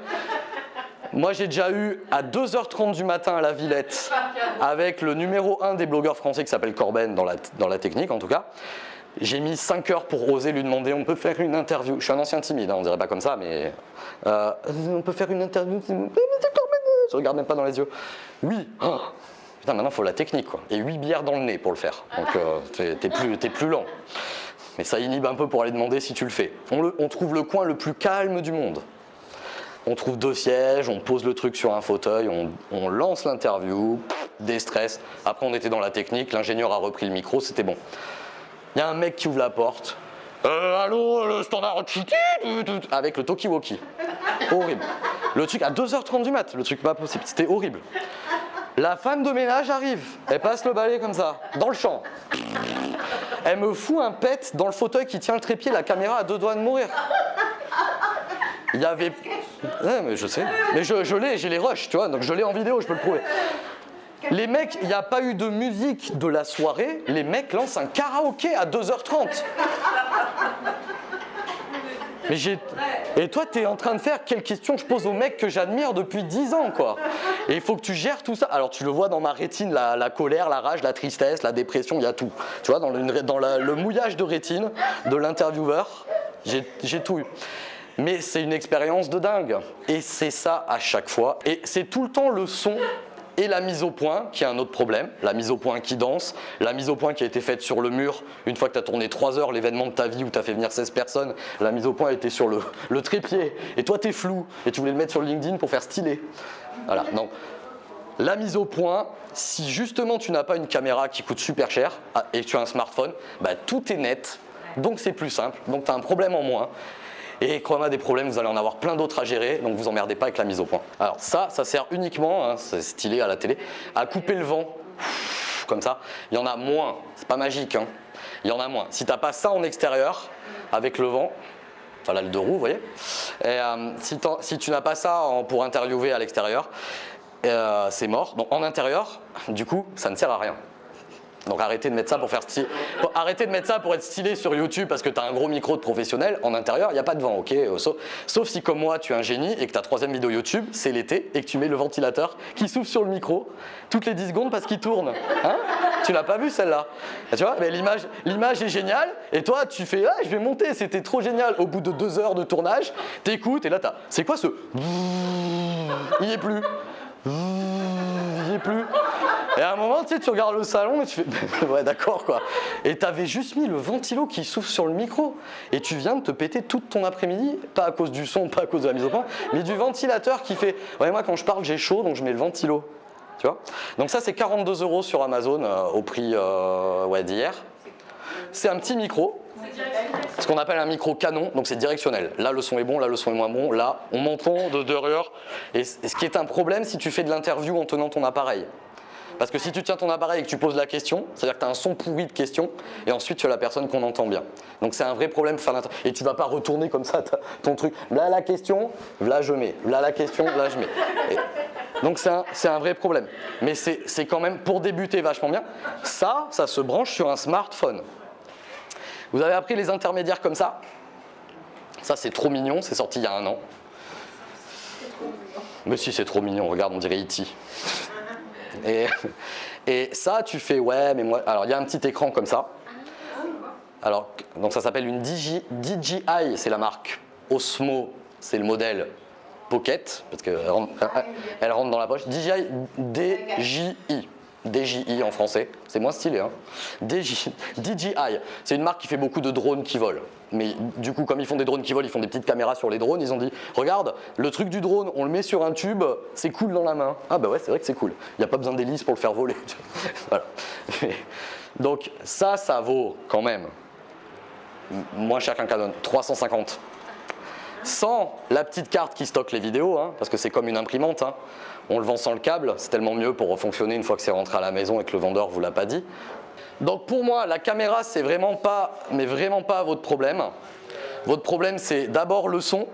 S1: Moi j'ai déjà eu à 2h30 du matin à la Villette avec le numéro 1 des blogueurs français qui s'appelle Corben dans la, dans la technique en tout cas. J'ai mis 5 heures pour oser lui demander on peut faire une interview. Je suis un ancien timide, hein, on dirait pas comme ça, mais euh, on peut faire une interview. Je regarde même pas dans les yeux. Oui. [GASPS] Putain, maintenant faut la technique quoi. Et 8 bières dans le nez pour le faire. Donc euh, t'es plus, plus lent. Mais ça inhibe un peu pour aller demander si tu le fais. On, trouve le coin le plus calme du monde. On trouve deux sièges, on pose le truc sur un fauteuil, on, on lance l'interview, des stress. Après on était dans la technique, l'ingénieur a repris le micro, c'était bon. Il y a un mec qui ouvre la porte. Euh, allô, le standard avec le talkie-walkie. Horrible. Le truc à 2h30 du mat, le truc pas possible, c'était horrible. La femme de ménage arrive, elle passe le balai comme ça, dans le champ. Elle me fout un pet dans le fauteuil qui tient le trépied, la caméra a deux doigts de mourir. Il y avait... Ouais, mais je sais. Mais je, je l'ai, j'ai les rushs, tu vois, donc je l'ai en vidéo, je peux le prouver. Les mecs, il n'y a pas eu de musique de la soirée, les mecs lancent un karaoké à 2h30. Mais j'ai... Et toi, tu es en train de faire quelle question je pose aux mecs que j'admire depuis 10 ans, quoi. Et il faut que tu gères tout ça. Alors, tu le vois dans ma rétine, la, colère, la rage, la tristesse, la dépression, il y a tout. Tu vois, dans le mouillage de rétine de l'intervieweur, j'ai tout eu. Mais c'est une expérience de dingue. Et c'est ça à chaque fois. Et c'est tout le temps le son et la mise au point, qui est un autre problème, la mise au point qui danse, la mise au point qui a été faite sur le mur, une fois que tu as tourné 3 heures l'événement de ta vie où tu as fait venir 16 personnes, la mise au point a été sur [LAUGHS] le, trépied, et toi tu es flou, et tu voulais le mettre sur LinkedIn pour faire stylé. Voilà, non. La mise au point, si justement tu n'as pas une caméra qui coûte super cher, ah, et tu as un smartphone, bah, tout est net, donc c'est plus simple, donc tu as un problème en moins. Et quand on a des problèmes, vous allez en avoir plein d'autres à gérer, donc vous emmerdez pas avec la mise au point. Alors ça, ça sert uniquement, hein, c'est stylé à la télé, à couper le vent, comme ça. Il y en a moins, c'est pas magique, hein. il y en a moins. Si t'as pas ça en extérieur, avec le vent, enfin là le deux roues, vous voyez, et, euh, si, tu n'as pas ça pour interviewer à l'extérieur, euh, c'est mort. Donc en intérieur, du coup, ça ne sert à rien. Donc arrêtez de mettre ça pour faire Arrêtez de mettre ça pour être stylé sur YouTube parce que tu as un gros micro de professionnel. En intérieur, il n'y a pas de vent, ok Euh, sauf, si comme moi, tu es un génie et que ta troisième vidéo YouTube, c'est l'été et que tu mets le ventilateur qui souffle sur le micro toutes les 10 secondes parce qu'il tourne. Hein? Tu l'as pas vu celle-là? Tu vois Mais l'image, est géniale et toi, tu fais ah, je vais monter, c'était trop génial. Au bout de deux heures de tournage, t'écoutes et là, t'as c'est quoi ce? Il y est plus. Il y est plus. Et à un moment, tu regardes le salon et tu fais [LAUGHS] ouais d'accord quoi. Et t'avais juste mis le ventilo qui souffle sur le micro et tu viens de te péter toute ton après-midi, pas à cause du son, pas à cause de la mise au point, mais du ventilateur qui fait ouais moi quand je parle j'ai chaud donc je mets le ventilo. Tu vois? Donc ça c'est 42 euros sur Amazon euh, au prix euh, ouais, d'hier. C'est un petit micro, ce qu'on appelle un micro canon, donc c'est directionnel. Là le son est bon, là le son est moins bon, là on m'entend de derrière. Et ce qui est un problème si tu fais de l'interview en tenant ton appareil. Parce que si tu tiens ton appareil et que tu poses la question, c'est-à-dire que tu as un son pourri de question et ensuite tu as la personne qu'on entend bien. Donc c'est un vrai problème Et tu vas pas retourner comme ça ton truc. Là la question, là je mets. Là la question, là je mets. Et- donc c'est un, un vrai problème. Mais c'est c'est quand même pour débuter vachement bien. Ça, ça se branche sur un smartphone. Vous avez appris les intermédiaires comme ça? Ça c'est trop mignon, c'est sorti il y a un an. Mais si c'est trop mignon, regarde, on dirait E.T. Et, ça, tu fais, ouais, mais moi. Alors, il y a un petit écran comme ça. Alors, donc ça s'appelle une DJI, c'est la marque. Osmo, c'est le modèle Pocket, parce qu'elle rentre, rentre dans la poche. DJI, DJI. DJI en français, c'est moins stylé. Hein. DJI, c'est une marque qui fait beaucoup de drones qui volent. Mais du coup, comme ils font des drones qui volent, ils font des petites caméras sur les drones. Ils ont dit Regarde, le truc du drone, on le met sur un tube, c'est cool dans la main. Ah, bah ouais, c'est vrai que c'est cool. Il n'y a pas besoin d'hélice pour le faire voler. [LAUGHS] voilà. [LAUGHS] Donc, ça, ça vaut quand même moins cher qu'un Canon 350 sans la petite carte qui stocke les vidéos, hein, parce que c'est comme une imprimante. hein. On le vend sans le câble, c'est tellement mieux pour fonctionner une fois que c'est rentré à la maison et que le vendeur vous l'a pas dit. Donc pour moi, la caméra, c'est vraiment pas, vraiment pas votre problème. Votre problème, c'est d'abord le son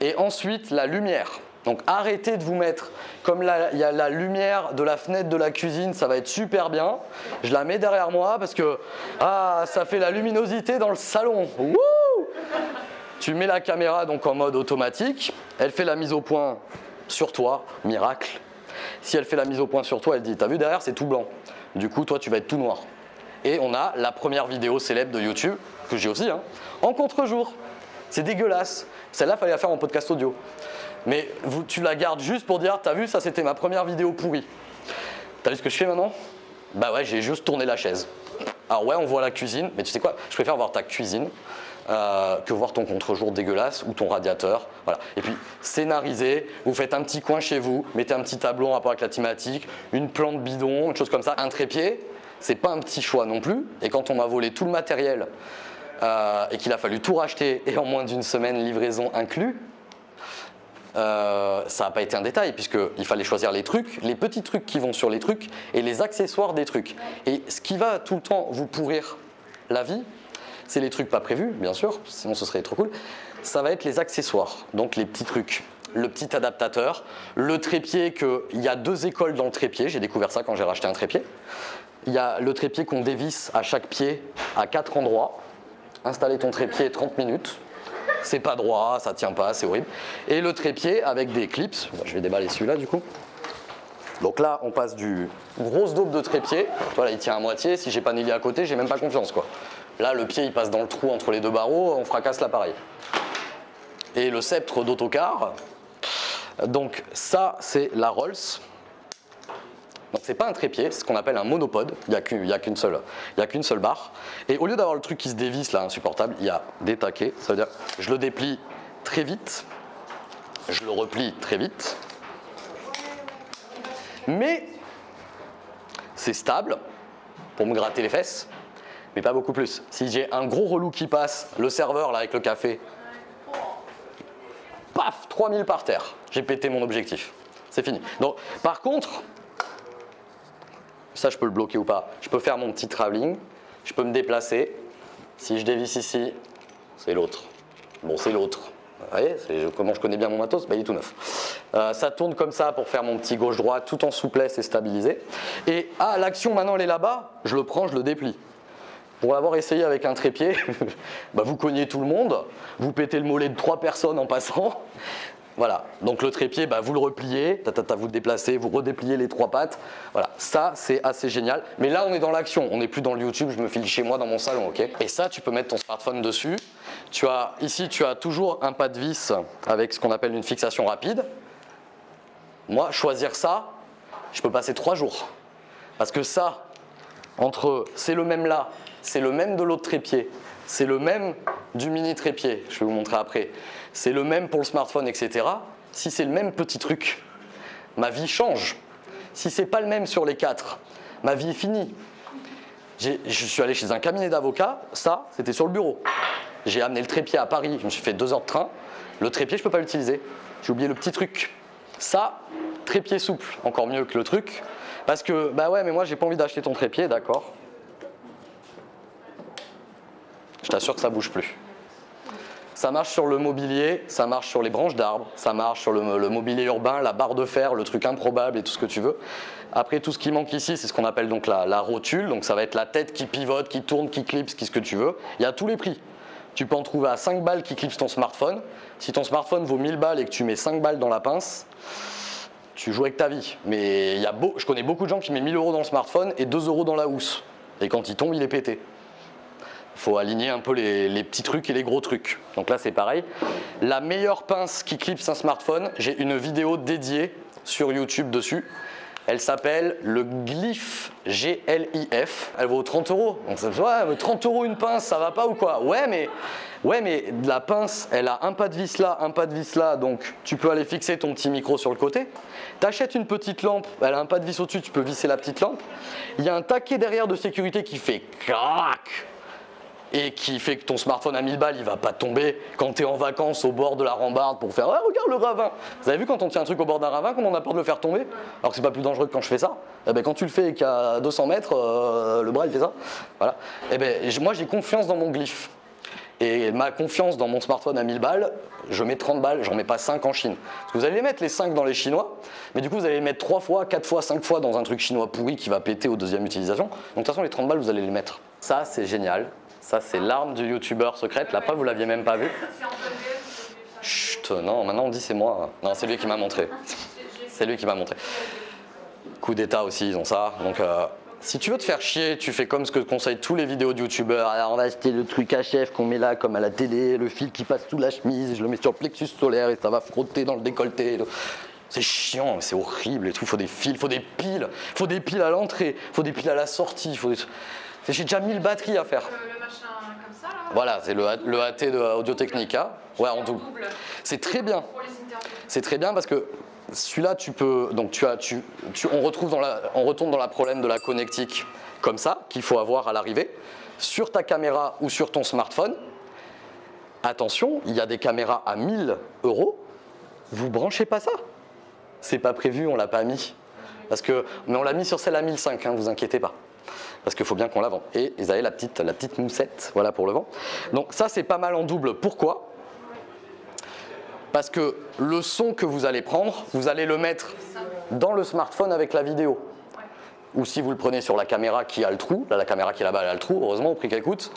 S1: et ensuite la lumière. Donc arrêtez de vous mettre, comme il y a la lumière de la fenêtre de la cuisine, ça va être super bien. Je la mets derrière moi parce que ah, ça fait la luminosité dans le salon. Tu mets la caméra donc en mode automatique, elle fait la mise au point sur toi, miracle. Si elle fait la mise au point sur toi, elle dit T'as vu derrière, c'est tout blanc. Du coup, toi, tu vas être tout noir. Et on a la première vidéo célèbre de YouTube, que j'ai aussi, hein, en contre-jour. C'est dégueulasse. Celle-là, fallait la faire en podcast audio. Mais tu la gardes juste pour dire T'as vu, ça c'était ma première vidéo pourrie. T'as vu ce que je fais maintenant? Bah ouais, j'ai juste tourné la chaise. Alors ouais, on voit la cuisine, mais tu sais quoi? Je préfère voir ta cuisine euh, que voir ton contre-jour dégueulasse ou ton radiateur. Voilà. Et puis scénarisez, vous faites un petit coin chez vous, mettez un petit tableau en rapport avec la thématique, une plante bidon, une chose comme ça, un trépied. C'est pas un petit choix non plus. Et quand on m'a volé tout le matériel euh, et qu'il a fallu tout racheter et en moins d'une semaine livraison inclus, euh, ça n'a pas été un détail puisqu'il fallait choisir les trucs, les petits trucs qui vont sur les trucs et les accessoires des trucs. Et ce qui va tout le temps vous pourrir la vie, c'est les trucs pas prévus, bien sûr, sinon ce serait trop cool. Ça va être les accessoires, donc les petits trucs. Le petit adaptateur, le trépied, que, il y a deux écoles dans le trépied, j'ai découvert ça quand j'ai racheté un trépied. Il y a le trépied qu'on dévisse à chaque pied à quatre endroits. Installer ton trépied 30 minutes. C'est pas droit, ça tient pas, c'est horrible. Et le trépied avec des clips. Je vais déballer celui-là du coup. Donc là, on passe du grosse daube de trépied. Voilà, il tient à moitié. Si j'ai pas Nelly à côté, j'ai même pas confiance quoi. Là, le pied il passe dans le trou entre les deux barreaux, on fracasse l'appareil. Et le sceptre d'autocar. Donc ça, c'est la Rolls. Donc c'est pas un trépied, c'est ce qu'on appelle un monopode. Il n'y a qu'une seule, il seule barre. Et au lieu d'avoir le truc qui se dévisse là, insupportable, il y a des taquets. Ça veut dire, je le déplie très vite, je le replie très vite. Mais c'est stable pour me gratter les fesses, mais pas beaucoup plus. Si j'ai un gros relou qui passe, le serveur là avec le café, paf, 3000 par terre. J'ai pété mon objectif. C'est fini. Donc, par contre, ça je peux le bloquer ou pas. Je peux faire mon petit travelling, je peux me déplacer. Si je dévisse ici, c'est l'autre. Bon, c'est l'autre. Vous voyez, comment je connais bien mon matos? Bah, Il est tout neuf. Euh, ça tourne comme ça pour faire mon petit gauche-droite tout en souplesse et stabilisé. Et ah, l'action maintenant elle est là-bas, je le prends, je le déplie. Pour l'avoir essayé avec un trépied, [LAUGHS] bah, vous cognez tout le monde, vous pétez le mollet de trois personnes en passant. Voilà, donc le trépied, bah, vous le repliez, vous le déplacez, vous redépliez les trois pattes. Voilà, ça c'est assez génial. Mais là on est dans l'action, on n'est plus dans le YouTube, je me file chez moi dans mon salon, ok? Et ça tu peux mettre ton smartphone dessus. Tu as, ici tu as toujours un pas de vis avec ce qu'on appelle une fixation rapide. Moi, choisir ça, je peux passer trois jours. Parce que ça, entre c'est le même là, c'est le même de l'autre trépied, c'est le même du mini trépied, je vais vous montrer après, c'est le même pour le smartphone, etc. Si c'est le même petit truc, ma vie change. Si c'est pas le même sur les quatre, ma vie est finie. Je suis allé chez un cabinet d'avocats, ça, c'était sur le bureau. J'ai amené le trépied à Paris, je me suis fait deux heures de train. Le trépied, je peux pas l'utiliser. J'ai oublié le petit truc. Ça, trépied souple, encore mieux que le truc. Parce que, bah ouais, mais moi, j'ai pas envie d'acheter ton trépied, d'accord. Je t'assure que ça bouge plus. Ça marche sur le mobilier, ça marche sur les branches d'arbres, ça marche sur le, mobilier urbain, la barre de fer, le truc improbable et tout ce que tu veux. Après, tout ce qui manque ici, c'est ce qu'on appelle donc la, rotule. Donc ça va être la tête qui pivote, qui tourne, qui clipse, qui ce que tu veux. Il y a tous les prix. Tu peux en trouver à 5 balles qui clipse ton smartphone. Si ton smartphone vaut 1000 balles et que tu mets 5 balles dans la pince, tu joues avec ta vie. Mais il y a beau, je connais beaucoup de gens qui mettent 1000 euros dans le smartphone et 2 euros dans la housse. Et quand il tombe, il est pété faut aligner un peu les, petits trucs et les gros trucs. Donc là, c'est pareil. La meilleure pince qui clipse un smartphone, j'ai une vidéo dédiée sur YouTube dessus. Elle s'appelle le Glyph G-L-I-F. Elle vaut 30 euros. Donc ça ouais, 30 euros une pince, ça va pas ou quoi? Ouais, mais ouais, mais la pince, elle a un pas de vis là, un pas de vis là, donc tu peux aller fixer ton petit micro sur le côté. T'achètes une petite lampe, elle a un pas de vis au-dessus, tu peux visser la petite lampe. Il y a un taquet derrière de sécurité qui fait crac et qui fait que ton smartphone à 1000 balles, il va pas tomber quand tu es en vacances au bord de la rambarde pour faire ah, regarde le ravin. Vous avez vu quand on tient un truc au bord d'un ravin, comment on a peur de le faire tomber? Alors que c'est pas plus dangereux que quand je fais ça. Eh ben, quand tu le fais et qu'à 200 mètres, euh, le bras il fait ça. Voilà. Eh ben, moi j'ai confiance dans mon glyphe. Et ma confiance dans mon smartphone à 1000 balles, je mets 30 balles, j'en mets pas 5 en Chine. Parce que vous allez les mettre les 5 dans les chinois, mais du coup vous allez les mettre 3 fois, 4 fois, 5 fois dans un truc chinois pourri qui va péter au deuxième utilisation. Donc de toute façon les 30 balles vous allez les mettre. Ça c'est génial. Ça, c'est l'arme du youtubeur secrète. La preuve, vous l'aviez même pas vu. Chut, non, maintenant on dit c'est moi. Non, c'est lui qui m'a montré. C'est lui qui m'a montré. Coup d'état aussi, ils ont ça. Donc, euh, si tu veux te faire chier, tu fais comme ce que conseillent tous les vidéos de youtubeurs. Alors, on va acheter le truc HF qu'on met là, comme à la télé, le fil qui passe sous la chemise, je le mets sur le plexus solaire et ça va frotter dans le décolleté. C'est chiant, c'est horrible et tout. Faut des fils, faut des piles, faut des piles à l'entrée, faut des piles à la sortie. Faut J'ai déjà 1000 batteries à faire. Voilà, c'est le, le, AT de Audio Technica. Ouais, en double. C'est très bien. C'est très bien parce que celui-là, tu peux. Donc, tu as, tu, on, retrouve dans la, on retourne dans la problème de la connectique comme ça, qu'il faut avoir à l'arrivée, sur ta caméra ou sur ton smartphone. Attention, il y a des caméras à 1000 euros. Vous branchez pas ça. C'est pas prévu, on l'a pas mis. Parce que, mais on l'a mis sur celle à 1005, hein, vous inquiétez pas parce qu'il faut bien qu'on la vende. Et ils avaient la petite, la petite moussette, voilà pour le vent. Donc ça c'est pas mal en double. Pourquoi? Parce que le son que vous allez prendre, vous allez le mettre dans le smartphone avec la vidéo. Ou si vous le prenez sur la caméra qui a le trou, là la caméra qui est là-bas elle a le trou, heureusement au prix qu'elle coûte,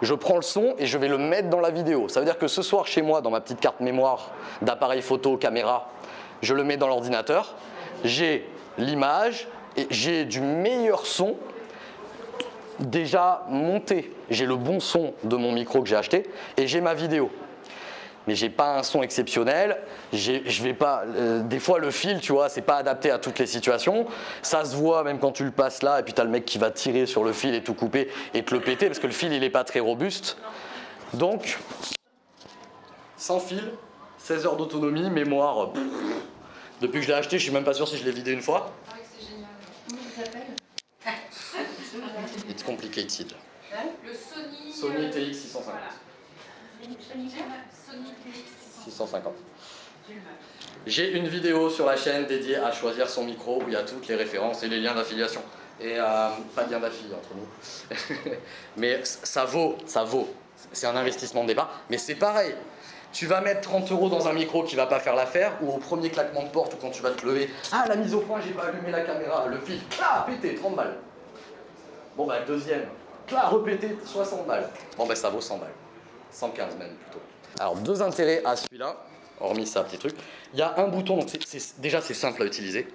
S1: je prends le son et je vais le mettre dans la vidéo. Ça veut dire que ce soir chez moi, dans ma petite carte mémoire d'appareil photo, caméra, je le mets dans l'ordinateur, j'ai l'image, et j'ai du meilleur son déjà monté. J'ai le bon son de mon micro que j'ai acheté et j'ai ma vidéo. Mais j'ai pas un son exceptionnel. Je vais pas. Euh, des fois le fil, tu vois, c'est pas adapté à toutes les situations. Ça se voit même quand tu le passes là et puis tu as le mec qui va tirer sur le fil et tout couper et te le péter parce que le fil il est pas très robuste. Donc sans fil, 16 heures d'autonomie, mémoire. depuis que je l'ai acheté, je suis même pas sûr si je l'ai vidé une fois.
S2: Ah c'est génial. Comment il s'appelle
S1: It's complicated.
S2: Le Sony,
S1: Sony TX 650.
S2: Sony TX 650.
S1: 650. J'ai une vidéo sur la chaîne dédiée à choisir son micro où il y a toutes les références et les liens d'affiliation. Et euh, pas de lien d'affiliation entre nous. [LAUGHS] mais ça vaut, ça vaut. C'est un investissement de départ. Mais c'est pareil. Tu vas mettre 30 euros dans un micro qui va pas faire l'affaire ou au premier claquement de porte ou quand tu vas te lever. Ah, la mise au point, j'ai pas allumé la caméra. Le fil, ah, pété, 30 balles. Bon, bah, deuxième, clac, repété, 60 balles. Bon, bah, ça vaut 100 balles. 115 même plutôt. Alors, deux intérêts à celui-là, hormis ça, petit truc. Il y a un bouton, donc déjà c'est simple à utiliser.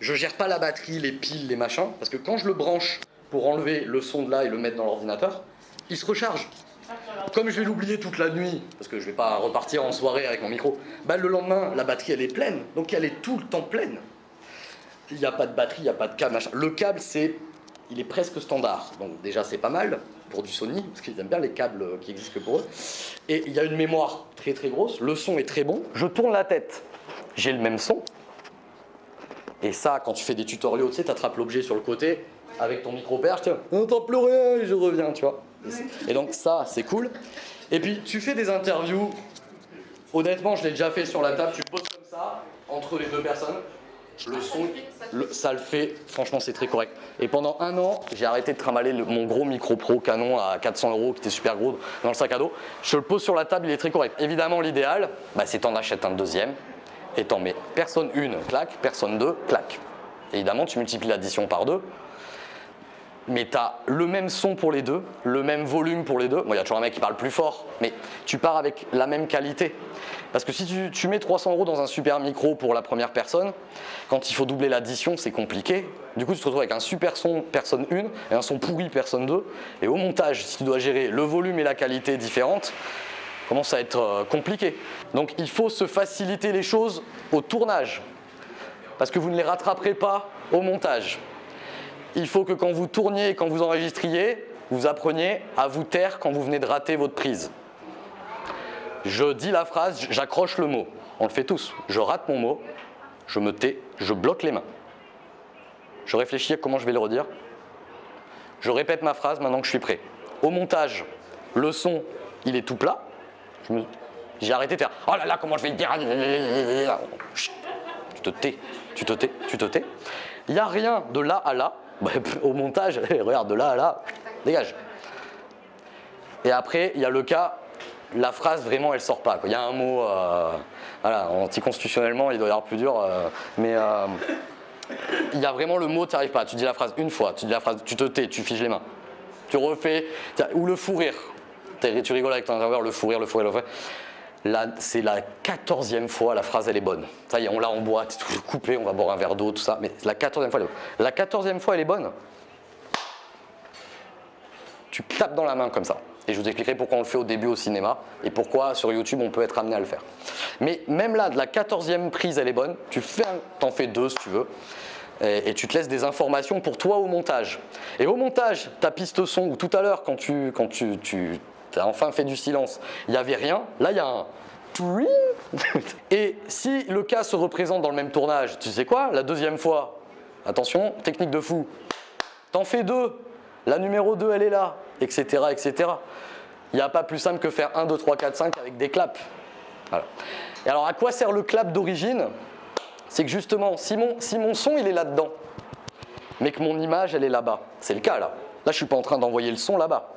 S1: Je gère pas la batterie, les piles, les machins, parce que quand je le branche pour enlever le son de là et le mettre dans l'ordinateur, il se recharge. Comme je vais l'oublier toute la nuit, parce que je vais pas repartir en soirée avec mon micro, bah le lendemain, la batterie elle est pleine, donc elle est tout le temps pleine. Il n'y a pas de batterie, il n'y a pas de câble, machin. Le câble, c'est, il est presque standard, donc déjà c'est pas mal pour du Sony, parce qu'ils aiment bien les câbles qui existent que pour eux. Et il y a une mémoire très très grosse, le son est très bon. Je tourne la tête, j'ai le même son. Et ça, quand tu fais des tutoriaux, tu sais, tu attrapes l'objet sur le côté avec ton micro-perche, tu n'entends plus rien je reviens, tu vois. Et donc ça, c'est cool. Et puis, tu fais des interviews, honnêtement, je l'ai déjà fait sur la table, tu poses comme ça, entre les deux personnes, le son, ça le fait, franchement c'est très correct. Et pendant un an, j'ai arrêté de trimballer mon gros micro pro Canon à 400 euros qui était super gros dans le sac à dos. Je le pose sur la table, il est très correct. Évidemment l'idéal, bah, c'est t'en achètes un deuxième et t'en mets personne une, claque, personne deux, claque. Évidemment tu multiplies l'addition par deux, mais tu as le même son pour les deux, le même volume pour les deux. Bon, il y a toujours un mec qui parle plus fort, mais tu pars avec la même qualité. Parce que si tu, mets 300 euros dans un super micro pour la première personne, quand il faut doubler l'addition, c'est compliqué. Du coup, tu te retrouves avec un super son personne 1 et un son pourri personne 2. Et au montage, si tu dois gérer le volume et la qualité différentes, commence à être euh, compliqué. Donc il faut se faciliter les choses au tournage. Parce que vous ne les rattraperez pas au montage il faut que quand vous tourniez, quand vous enregistriez, vous appreniez à vous taire quand vous venez de rater votre prise. Je dis la phrase, j'accroche le mot. On le fait tous. Je rate mon mot, je me tais, je bloque les mains. Je réfléchis à comment je vais le redire. Je répète ma phrase maintenant que je suis prêt. Au montage, le son, il est tout plat. J'ai arrêté de faire « Oh là là, comment je vais le dire ?» Tu te tais, tu te tais, tu te tais. Il n'y a rien de là à là. Bah, [LAUGHS] au montage, [LAUGHS] regarde, de là à là, dégage. Et après, il y a le cas, la phrase vraiment elle sort pas. Il y a un mot, euh, voilà, anticonstitutionnellement il doit y avoir plus dur, euh, mais euh, il y a vraiment le mot, tu arrives pas. Tu dis la phrase une fois, tu dis la phrase, tu te tais, tu figes les mains. Tu refais, ou le fou rire. Tu rigoles avec ton intervieweur, le fou rire, le fou rire, le fou rire c'est la quatorzième fois, la phrase elle est bonne. Ça y est, on l'a en boîte, tout coupé, on va boire un verre d'eau, tout ça, mais la quatorzième fois. La quatorzième fois elle est bonne. Tu tapes dans la main comme ça. Et je vous expliquerai pourquoi on le fait au début au cinéma et pourquoi sur YouTube on peut être amené à le faire. Mais même là, de la quatorzième prise elle est bonne, tu fais t'en fais deux si tu veux. Et, tu te laisses des informations pour toi au montage. Et au montage, ta piste son, ou tout à l'heure quand tu, quand tu as enfin fait du silence, il n'y avait rien, là il y a un [LAUGHS] et si le cas se représente dans le même tournage, tu sais quoi? La deuxième fois, attention, technique de fou, t'en fais deux, la numéro 2 elle est là, etc. etc. Il n'y a pas plus simple que faire 1, 2, 3, 4, 5 avec des claps. Et alors à quoi sert le clap d'origine? C'est que justement, si mon, si mon son il est là-dedans, mais que mon image elle est là-bas, c'est le cas là. Là je suis pas en train d'envoyer le son là-bas.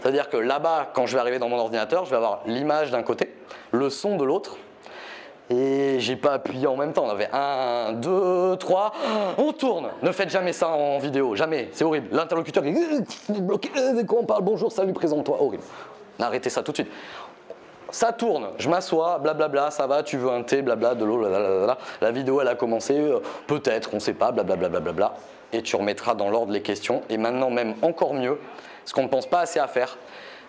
S1: C'est-à-dire que là-bas, quand je vais arriver dans mon ordinateur, je vais avoir l'image d'un côté, le son de l'autre, et j'ai pas appuyé en même temps. On avait un, deux, trois, on tourne. Ne faites jamais ça en vidéo, jamais, c'est horrible. L'interlocuteur est bloqué, quand on parle bonjour, salut, présente-toi, horrible. Arrêtez ça tout de suite. Ça tourne, je m'assois, blablabla, ça va, tu veux un thé, blabla, de l'eau, La vidéo elle a commencé, euh, peut-être, on sait pas, blablabla, blablabla. Et tu remettras dans l'ordre les questions. Et maintenant même encore mieux, ce qu'on ne pense pas assez à faire.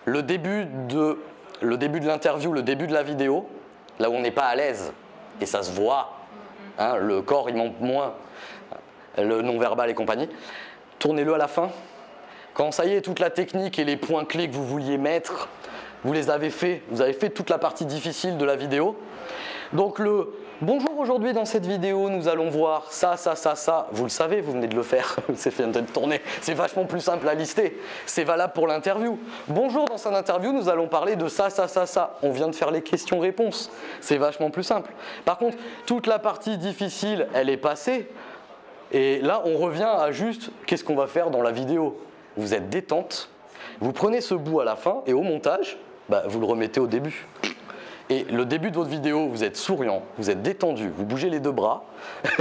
S1: Le début de le début de l'interview, le début de la vidéo, là où on n'est pas à l'aise, et ça se voit, hein, le corps il monte moins, le non-verbal et compagnie, tournez-le à la fin. Quand ça y est, toute la technique et les points clés que vous vouliez mettre, vous les avez fait, vous avez fait toute la partie difficile de la vidéo. Donc le « bonjour aujourd'hui dans cette vidéo, nous allons voir ça, ça, ça, ça. Vous le savez, vous venez de le faire, [LAUGHS] c'est fait de tourner. C'est vachement plus simple à lister. C'est valable pour l'interview. Bonjour, dans cette interview, nous allons parler de ça, ça, ça, ça. On vient de faire les questions-réponses. C'est vachement plus simple. Par contre, toute la partie difficile, elle est passée. Et là, on revient à juste qu'est-ce qu'on va faire dans la vidéo? Vous êtes détente, vous prenez ce bout à la fin et au montage, bah, vous le remettez au début. Et le début de votre vidéo, vous êtes souriant, vous êtes détendu, vous bougez les deux bras. [LAUGHS]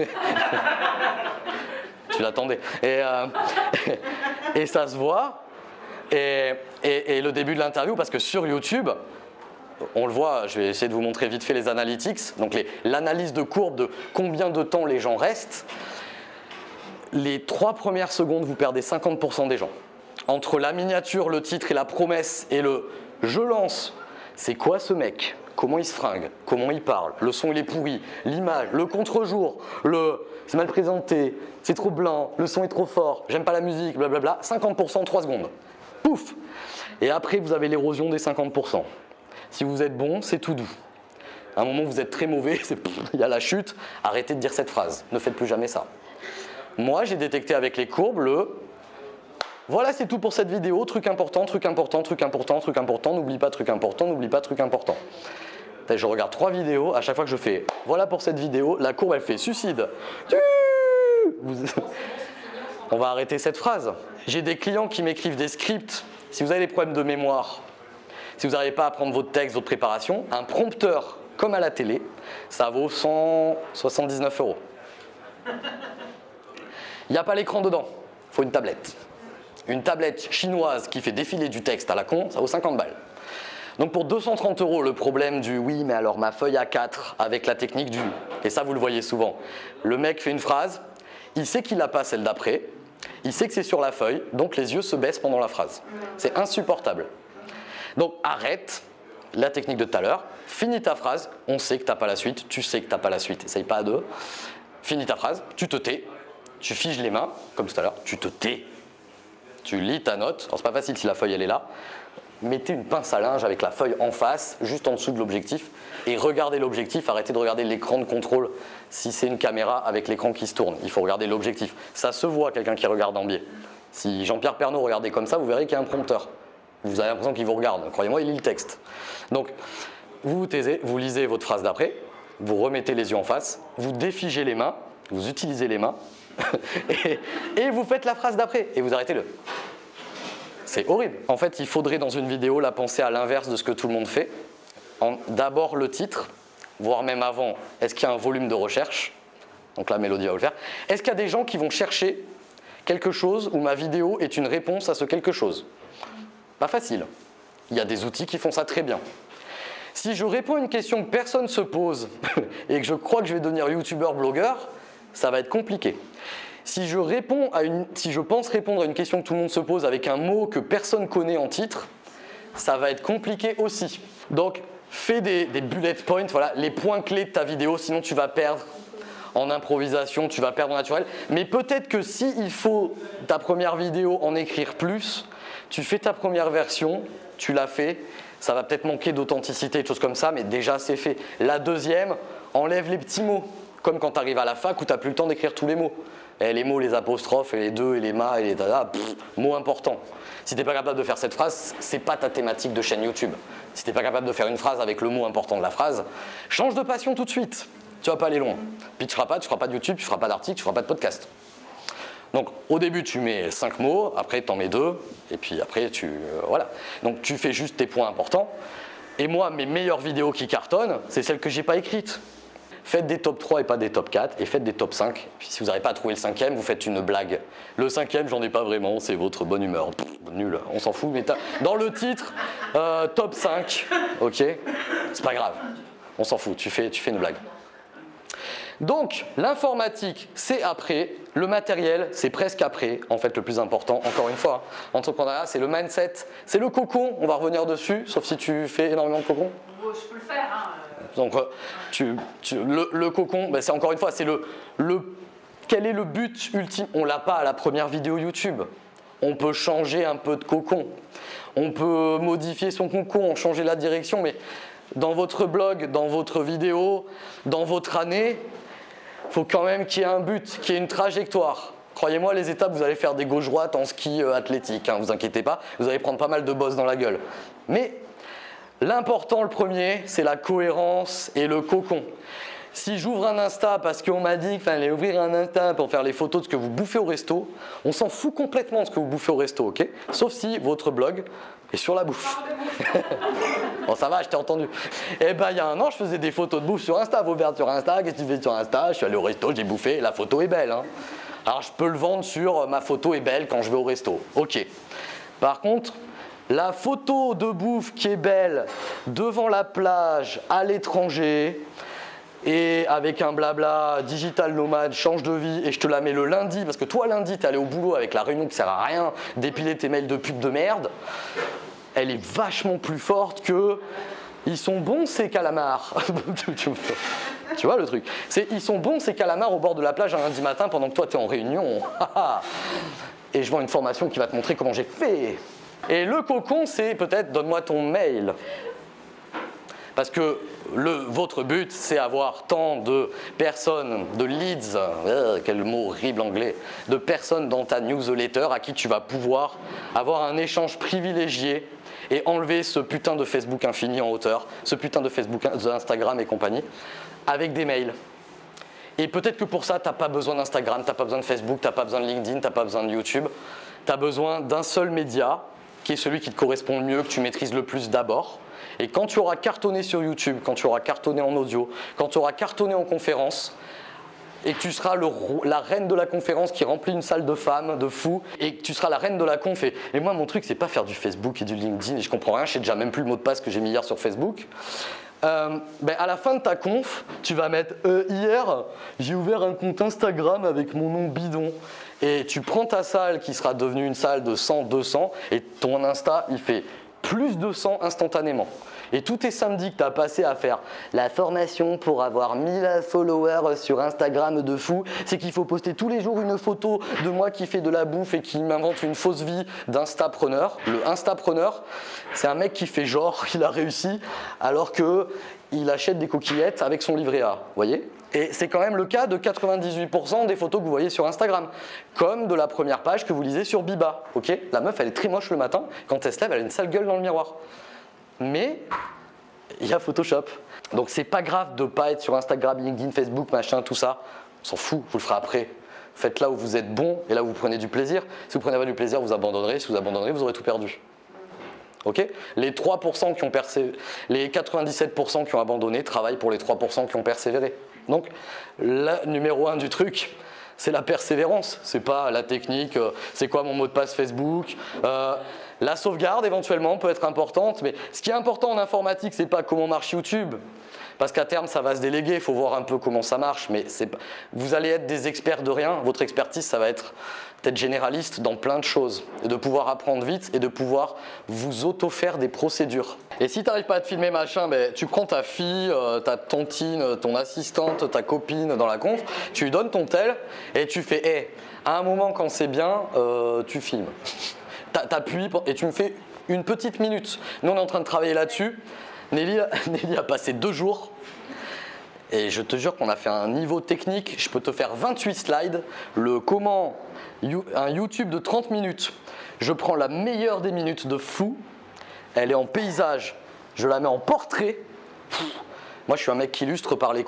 S1: tu l'attendais. Et, euh, [LAUGHS] et, ça se voit. Et le début de l'interview, parce que sur YouTube, on le voit, je vais essayer de vous montrer vite fait les analytics, donc l'analyse de courbe de combien de temps les gens restent. Les trois premières secondes, vous perdez 50% des gens. Entre la miniature, le titre et la promesse et le « je lance », c'est quoi ce mec? Comment il se fringue, comment il parle, le son il est pourri, l'image, le contre-jour, le c'est mal présenté, c'est trop blanc, le son est trop fort, j'aime pas la musique, blablabla, 50% en 3 secondes. Pouf Et après vous avez l'érosion des 50%. Si vous êtes bon, c'est tout doux. À un moment vous êtes très mauvais, [LAUGHS] il y a la chute, arrêtez de dire cette phrase, ne faites plus jamais ça. Moi j'ai détecté avec les courbes le voilà, c'est tout pour cette vidéo. Truc important, truc important, truc important, truc important. N'oublie pas truc important, n'oublie pas truc important. Je regarde trois vidéos, à chaque fois que je fais voilà pour cette vidéo, la courbe elle fait suicide. On va arrêter cette phrase. J'ai des clients qui m'écrivent des scripts. Si vous avez des problèmes de mémoire, si vous n'arrivez pas à prendre votre texte, votre préparation, un prompteur comme à la télé, ça vaut 179 euros. Il n'y a pas l'écran dedans, il faut une tablette. Une tablette chinoise qui fait défiler du texte à la con, ça vaut 50 balles. Donc pour 230 euros, le problème du oui, mais alors ma feuille A4 avec la technique du, et ça vous le voyez souvent, le mec fait une phrase, il sait qu'il n'a pas celle d'après, il sait que c'est sur la feuille, donc les yeux se baissent pendant la phrase. C'est insupportable. Donc arrête la technique de tout à l'heure, finis ta phrase, on sait que tu n'as pas la suite, tu sais que tu n'as pas la suite, essaye pas à deux, finis ta phrase, tu te tais, tu figes les mains, comme tout à l'heure, tu te tais, tu lis ta note, alors c'est pas facile si la feuille elle est là, mettez une pince à linge avec la feuille en face, juste en dessous de l'objectif, et regardez l'objectif, arrêtez de regarder l'écran de contrôle si c'est une caméra avec l'écran qui se tourne. Il faut regarder l'objectif. Ça se voit quelqu'un qui regarde en biais. Si Jean-Pierre Pernaud regardait comme ça, vous verrez qu'il y a un prompteur. Vous avez l'impression qu'il vous regarde. Croyez-moi, il lit le texte. Donc, vous vous taisez, vous lisez votre phrase d'après, vous remettez les yeux en face, vous défigez les mains, vous utilisez les mains, [LAUGHS] et, et vous faites la phrase d'après, et vous arrêtez le. C'est horrible. En fait, il faudrait dans une vidéo la penser à l'inverse de ce que tout le monde fait. D'abord le titre, voire même avant, est-ce qu'il y a un volume de recherche? Donc la Mélodie va le faire. Est-ce qu'il y a des gens qui vont chercher quelque chose où ma vidéo est une réponse à ce quelque chose? Pas facile. Il y a des outils qui font ça très bien. Si je réponds à une question que personne ne se pose [LAUGHS] et que je crois que je vais devenir youtubeur, blogueur, ça va être compliqué. Si je, réponds à une, si je pense répondre à une question que tout le monde se pose avec un mot que personne connaît en titre, ça va être compliqué aussi. Donc, fais des, bullet points, voilà, les points clés de ta vidéo, sinon tu vas perdre en improvisation, tu vas perdre en naturel. Mais peut-être que si il faut ta première vidéo en écrire plus, tu fais ta première version, tu l'as fait, ça va peut-être manquer d'authenticité, des choses comme ça, mais déjà c'est fait. La deuxième, enlève les petits mots, comme quand tu arrives à la fac où tu n'as plus le temps d'écrire tous les mots. Et les mots, les apostrophes, les deux, et les ma, et les dada, mots importants. Si tu n'es pas capable de faire cette phrase, c'est pas ta thématique de chaîne YouTube. Si tu n'es pas capable de faire une phrase avec le mot important de la phrase, change de passion tout de suite. Tu vas pas aller loin. Puis tu feras pas, tu feras pas de YouTube, tu feras pas d'article, tu feras pas de podcast. Donc au début tu mets 5 mots, après tu en mets 2, et puis après tu... Euh, voilà. Donc tu fais juste tes points importants. Et moi, mes meilleures vidéos qui cartonnent, c'est celles que j'ai pas écrites. Faites des top 3 et pas des top 4 et faites des top 5. Puis si vous n'arrivez pas à trouver le cinquième, vous faites une blague. Le cinquième, j'en ai pas vraiment, c'est votre bonne humeur. nul, on s'en fout. Mais dans le titre, euh, top 5, ok C'est pas grave, on s'en fout, tu fais, tu une blague. Donc, l'informatique, c'est après. Le matériel, c'est presque après, en fait, le plus important. Encore une fois, hein. entrepreneuriat, c'est le mindset, c'est le cocon. On va revenir dessus, sauf si tu fais énormément de cocon.
S2: Je peux le faire. Hein.
S1: Donc, euh, le, cocon, ben, c'est encore une fois, c'est le, le, quel est le but ultime? On l'a pas à la première vidéo YouTube. On peut changer un peu de cocon. On peut modifier son cocon, changer la direction, mais dans votre blog, dans votre vidéo, dans votre année, il faut quand même qu'il y ait un but, qu'il y ait une trajectoire. Croyez-moi, les étapes, vous allez faire des gauches-droites en ski euh, athlétique, hein, vous inquiétez pas, vous allez prendre pas mal de bosses dans la gueule. Mais l'important, le premier, c'est la cohérence et le cocon. Si j'ouvre un Insta parce qu'on m'a dit qu'il fallait ouvrir un Insta pour faire les photos de ce que vous bouffez au resto, on s'en fout complètement de ce que vous bouffez au resto, ok? Sauf si votre blog est sur la bouffe. [LAUGHS] bon, ça va, je t'ai entendu. Eh ben, il y a un an, je faisais des photos de bouffe sur Insta. Vous sur Insta, qu'est-ce que tu fais sur Insta? Je suis allé au resto, j'ai bouffé, la photo est belle. Hein. Alors, je peux le vendre sur ma photo est belle quand je vais au resto. Ok. Par contre, la photo de bouffe qui est belle devant la plage, à l'étranger, et avec un blabla digital nomade, change de vie et je te la mets le lundi parce que toi lundi t'es allé au boulot avec la réunion qui sert à rien, d'épiler tes mails de pub de merde, elle est vachement plus forte que ils sont bons ces calamars. [LAUGHS] tu vois le truc C'est ils sont bons ces calamars au bord de la plage un lundi matin pendant que toi t'es en réunion. [LAUGHS] et je vends une formation qui va te montrer comment j'ai fait. Et le cocon c'est peut-être donne-moi ton mail. Parce que votre but, c'est avoir tant de personnes, de leads, euh, quel mot horrible anglais, de personnes dans ta newsletter à qui tu vas pouvoir avoir un échange privilégié et enlever ce putain de Facebook infini en hauteur, ce putain de Facebook, Instagram et compagnie, avec des mails. Et peut-être que pour ça, tu n'as pas besoin d'Instagram, tu n'as pas besoin de Facebook, tu n'as pas besoin de LinkedIn, tu n'as pas besoin de YouTube. Tu as besoin d'un seul média qui est celui qui te correspond le mieux, que tu maîtrises le plus d'abord et quand tu auras cartonné sur YouTube, quand tu auras cartonné en audio, quand tu auras cartonné en conférence, et que tu seras la reine de la conférence qui remplit une salle de femmes, de fous, et que tu seras la reine de la conf. Et, moi, mon truc, c'est pas faire du Facebook et du LinkedIn, et je comprends rien, je sais déjà même plus le mot de passe que j'ai mis hier sur Facebook. Euh, ben à la fin de ta conf, tu vas mettre euh, hier, j'ai ouvert un compte Instagram avec mon nom bidon. Et tu prends ta salle qui sera devenue une salle de 100, 200, et ton Insta, il fait plus de 100 instantanément. Et tous tes samedis que tu as passé à faire la formation pour avoir 1000 followers sur Instagram de fou, c'est qu'il faut poster tous les jours une photo de moi qui fait de la bouffe et qui m'invente une fausse vie d'instapreneur. Le instapreneur, c'est un mec qui fait genre [LAUGHS] qu'il a réussi alors que il achète des coquillettes avec son livret A, voyez? Et c'est quand même le cas de 98% des photos que vous voyez sur Instagram, comme de la première page que vous lisez sur Biba. la meuf, elle est très moche le matin, quand elle se lève, elle a une sale gueule dans le miroir mais il y a Photoshop. Donc c'est pas grave de pas être sur Instagram, LinkedIn, Facebook, machin, tout ça. On s'en fout, vous le ferez après. Faites là où vous êtes bon et là où vous prenez du plaisir. Si vous prenez pas du plaisir, vous abandonnerez. Si vous abandonnerez, vous aurez tout perdu. Ok Les 3% qui ont persévéré, les 97% qui ont abandonné travaillent pour les 3% qui ont persévéré. Donc, le numéro 1 du truc, c'est la persévérance. C'est pas la technique, euh, c'est quoi mon mot de passe Facebook. Euh, la sauvegarde éventuellement peut être importante, mais ce qui est important en informatique, c'est pas comment marche YouTube, parce qu'à terme ça va se déléguer, il faut voir un peu comment ça marche, mais vous allez être des experts de rien, votre expertise ça va être d'être généraliste dans plein de choses, de pouvoir apprendre vite et de pouvoir vous auto-faire des procédures. Et si tu n'arrives pas à te filmer machin, ben, tu prends ta fille, euh, ta tontine, ton assistante, ta copine dans la conf, tu lui donnes ton tel et tu fais hé, à un moment quand c'est bien, euh, tu filmes t'appuies et tu me fais une petite minute. Nous, on est en train de travailler là-dessus. Nelly, a [LAUGHS] passé deux jours et je te jure qu'on a fait un niveau technique. Je peux te faire 28 slides. Le comment, un YouTube de 30 minutes. Je prends la meilleure des minutes de fou. Elle est en paysage. Je la mets en portrait. Moi, je suis un mec qui illustre par les,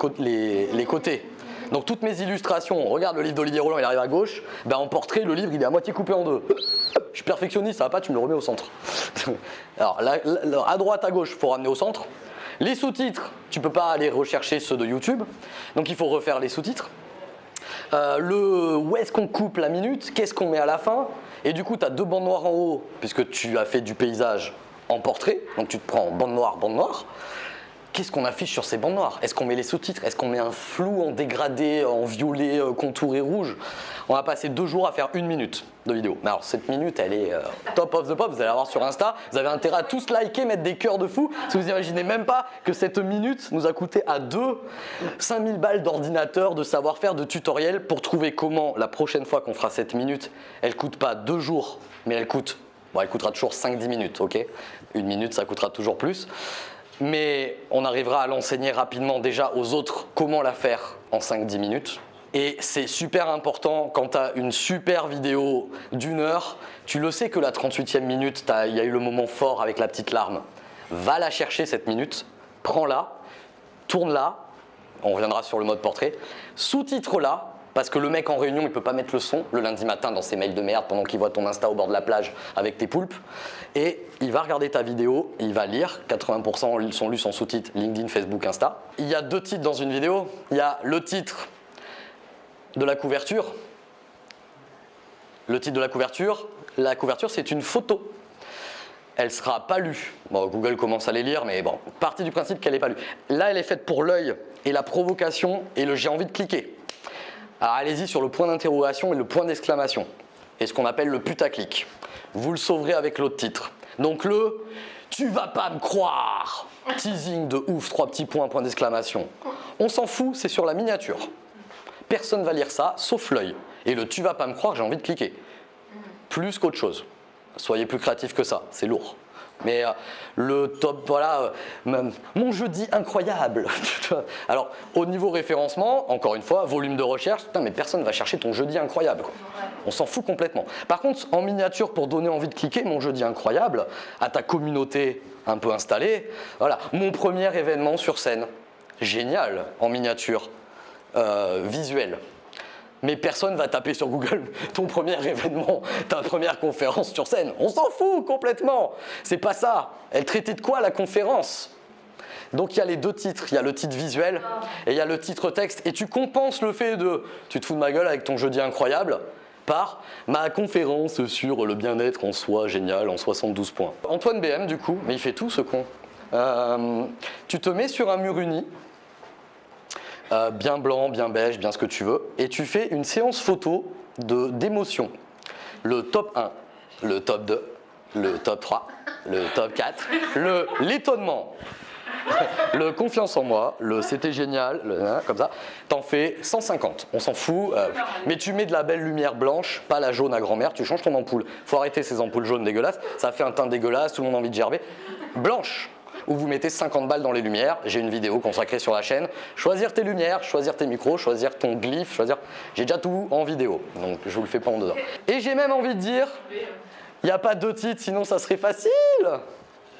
S1: les côtés. Donc toutes mes illustrations, regarde le livre d'Olivier Roland, il arrive à gauche, ben en portrait, le livre il est à moitié coupé en deux. Je suis perfectionniste, ça va pas, tu me le remets au centre. [LAUGHS] Alors à droite, à gauche, il faut ramener au centre. Les sous-titres, tu peux pas aller rechercher ceux de YouTube, donc il faut refaire les sous-titres. Euh, le où est-ce qu'on coupe la minute, qu'est-ce qu'on met à la fin, et du coup tu as deux bandes noires en haut, puisque tu as fait du paysage en portrait, donc tu te prends bande noire, bande noire qu'est-ce qu'on affiche sur ces bandes noires? Est-ce qu'on met les sous-titres? Est-ce qu'on met un flou en dégradé, en violet, euh, contouré rouge? On va passer deux jours à faire une minute de vidéo. Mais alors cette minute, elle est euh, top of the pop, vous allez la voir sur Insta. Vous avez intérêt à tous liker, mettre des cœurs de fou. Si vous imaginez même pas que cette minute nous a coûté à deux 5000 balles d'ordinateur, de savoir-faire, de tutoriel pour trouver comment la prochaine fois qu'on fera cette minute, elle coûte pas deux jours, mais elle coûte, bon elle coûtera toujours 5-10 minutes, ok? Une minute, ça coûtera toujours plus. Mais on arrivera à l'enseigner rapidement déjà aux autres comment la faire en 5-10 minutes. Et c'est super important quand tu as une super vidéo d'une heure, tu le sais que la 38e minute, il y a eu le moment fort avec la petite larme. Va la chercher cette minute, prends-la, tourne-la, on reviendra sur le mode portrait, sous-titre-la, parce que le mec en réunion, il peut pas mettre le son le lundi matin dans ses mails de merde pendant qu'il voit ton Insta au bord de la plage avec tes poulpes. Et il va regarder ta vidéo, il va lire, 80% sont lus sans sous-titres, LinkedIn, Facebook, Insta. Il y a deux titres dans une vidéo. Il y a le titre de la couverture. Le titre de la couverture, la couverture c'est une photo. Elle sera pas lue. Bon, Google commence à les lire, mais bon, partie du principe qu'elle n'est pas lue. Là, elle est faite pour l'œil et la provocation et le j'ai envie de cliquer. Alors allez-y sur le point d'interrogation et le point d'exclamation. Et ce qu'on appelle le putaclic. Vous le sauverez avec l'autre titre. Donc le tu vas pas me croire Teasing de ouf, trois petits points, point d'exclamation. On s'en fout, c'est sur la miniature. Personne va lire ça, sauf l'œil. Et le tu vas pas me croire, j'ai envie de cliquer. Plus qu'autre chose. Soyez plus créatif que ça, c'est lourd. Mais euh, le top, voilà, euh, mon jeudi incroyable. [LAUGHS] Alors, au niveau référencement, encore une fois, volume de recherche, putain, mais personne ne va chercher ton jeudi incroyable. On s'en fout complètement. Par contre, en miniature, pour donner envie de cliquer, mon jeudi incroyable, à ta communauté un peu installée, voilà, mon premier événement sur scène. Génial, en miniature, euh, visuel mais personne va taper sur Google [LAUGHS] ton premier événement, ta première conférence sur scène. On s'en fout complètement. C'est pas ça. Elle traitait de quoi la conférence? Donc il y a les deux titres, il y a le titre visuel et il y a le titre texte. Et tu compenses le fait de tu te fous de ma gueule avec ton jeudi incroyable par ma conférence sur le bien-être en soi génial en 72 points. Antoine BM du coup, mais il fait tout ce con. Euh, tu te mets sur un mur uni euh, bien blanc, bien beige, bien ce que tu veux, et tu fais une séance photo d'émotion. Le top 1, le top 2, le top 3, le top 4, le l'étonnement, [LAUGHS] le confiance en moi, le c'était génial, hein, comme ça, t'en fais 150, on s'en fout, euh, mais tu mets de la belle lumière blanche, pas la jaune à grand-mère, tu changes ton ampoule. Faut arrêter ces ampoules jaunes dégueulasses, ça fait un teint dégueulasse, tout le monde a envie de gerber. Blanche, où vous mettez 50 balles dans les lumières. J'ai une vidéo consacrée sur la chaîne. Choisir tes lumières, choisir tes micros, choisir ton glyphe, choisir... J'ai déjà tout en vidéo, donc je vous le fais pas en dedans. Et j'ai même envie de dire, il n'y a pas deux titres, sinon ça serait facile.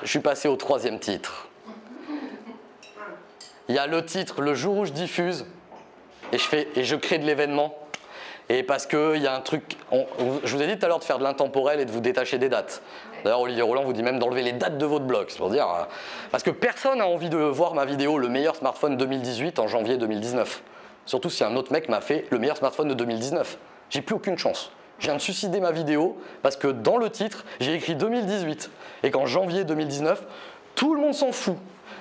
S1: Je suis passé au troisième titre. Il y a le titre, le jour où je diffuse, et je, fais, et je crée de l'événement. Et parce qu'il y a un truc, je vous ai dit tout à l'heure de faire de l'intemporel et de vous détacher des dates. D'ailleurs, Olivier Roland vous dit même d'enlever les dates de votre blog, c'est pour dire. Euh, parce que personne n'a envie de voir ma vidéo le meilleur smartphone 2018 en janvier 2019. Surtout si un autre mec m'a fait le meilleur smartphone de 2019. J'ai plus aucune chance. Je viens de suicider ma vidéo parce que dans le titre, j'ai écrit 2018 et qu'en janvier 2019, tout le monde s'en fout.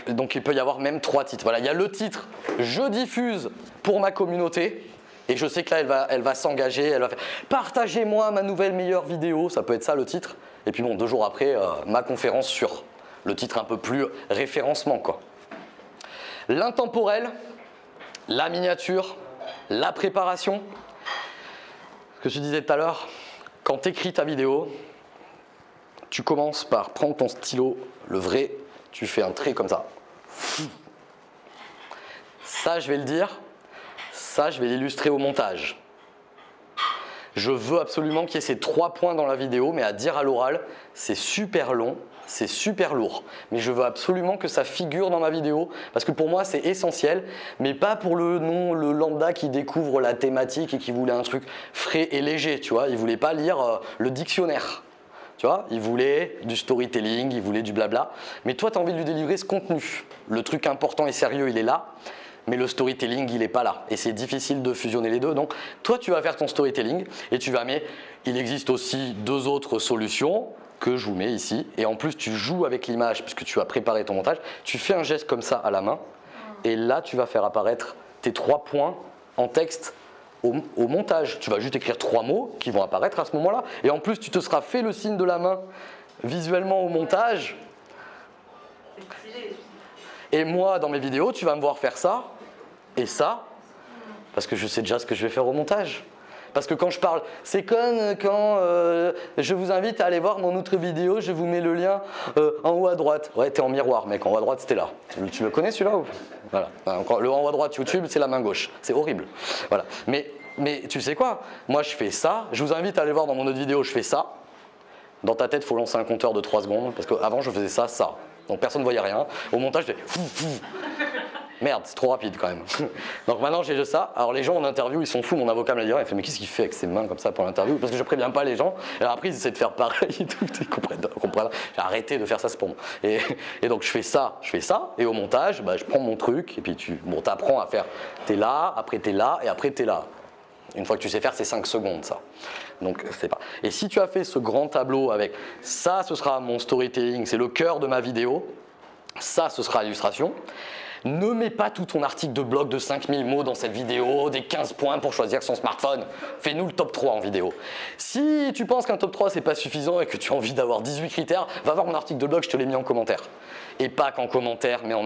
S1: Donc il peut y avoir même trois titres. Voilà, il y a le titre « Je diffuse pour ma communauté » et je sais que là, elle va, elle va s'engager, elle va faire « Partagez-moi ma nouvelle meilleure vidéo », ça peut être ça le titre. Et puis bon, deux jours après, euh, ma conférence sur le titre un peu plus référencement. L'intemporel, la miniature, la préparation. Ce que je disais tout à l'heure, quand tu écris ta vidéo, tu commences par prendre ton stylo, le vrai, tu fais un trait comme ça. Ça, je vais le dire. Ça, je vais l'illustrer au montage. Je veux absolument qu'il y ait ces trois points dans la vidéo, mais à dire à l'oral, c'est super long, c'est super lourd. Mais je veux absolument que ça figure dans ma vidéo, parce que pour moi, c'est essentiel, mais pas pour le non, le lambda qui découvre la thématique et qui voulait un truc frais et léger, tu vois. Il voulait pas lire euh, le dictionnaire. Tu vois, il voulait du storytelling, il voulait du blabla. Mais toi, tu as envie de lui délivrer ce contenu. Le truc important et sérieux, il est là mais le storytelling, il n'est pas là. Et c'est difficile de fusionner les deux. Donc, toi, tu vas faire ton storytelling et tu vas mais il existe aussi deux autres solutions que je vous mets ici. Et en plus, tu joues avec l'image puisque tu as préparé ton montage. Tu fais un geste comme ça à la main et là, tu vas faire apparaître tes trois points en texte au, au, montage. Tu vas juste écrire trois mots qui vont apparaître à ce moment-là. Et en plus, tu te seras fait le signe de la main visuellement au montage. Et moi, dans mes vidéos, tu vas me voir faire ça et ça, parce que je sais déjà ce que je vais faire au montage. Parce que quand je parle, c'est comme quand euh, je vous invite à aller voir mon autre vidéo, je vous mets le lien euh, en haut à droite. Ouais, t'es en miroir, mec, en haut à droite, c'était là. Tu, le connais celui-là ou Voilà. Le en haut à droite YouTube, c'est la main gauche. C'est horrible. Voilà. Mais, mais tu sais quoi? Moi, je fais ça. Je vous invite à aller voir dans mon autre vidéo, je fais ça. Dans ta tête, il faut lancer un compteur de 3 secondes. Parce qu'avant, je faisais ça, ça. Donc personne ne voyait rien. Au montage, fou. Merde, c'est trop rapide quand même. [LAUGHS] Donc maintenant j'ai juste ça. Alors les gens en interview, ils sont fous. Mon avocat me l'a dit. Il fait mais qu'est-ce qu'il fait avec ses mains comme ça pour l'interview? Parce que je préviens pas les gens. Et après ils essaient de faire pareil et tout. Ils comprennent. J'ai arrêté de faire ça, c'est pour moi. Et, et, donc je fais ça, je fais ça. Et au montage, bah, je prends mon truc et puis tu bon, apprends à faire. T'es là, après t'es là et après t'es là. Une fois que tu sais faire, c'est 5 secondes ça. Donc c'est pas. Et si tu as fait ce grand tableau avec ça, ce sera mon storytelling, c'est le cœur de ma vidéo. Ça, ce sera l'illustration. Ne mets pas tout ton article de blog de 5000 mots dans cette vidéo, des 15 points pour choisir son smartphone. Fais-nous le top 3 en vidéo. Si tu penses qu'un top 3 c'est pas suffisant et que tu as envie d'avoir 18 critères, va voir mon article de blog, je te l'ai mis en commentaire. Et pas qu'en commentaire, mais en,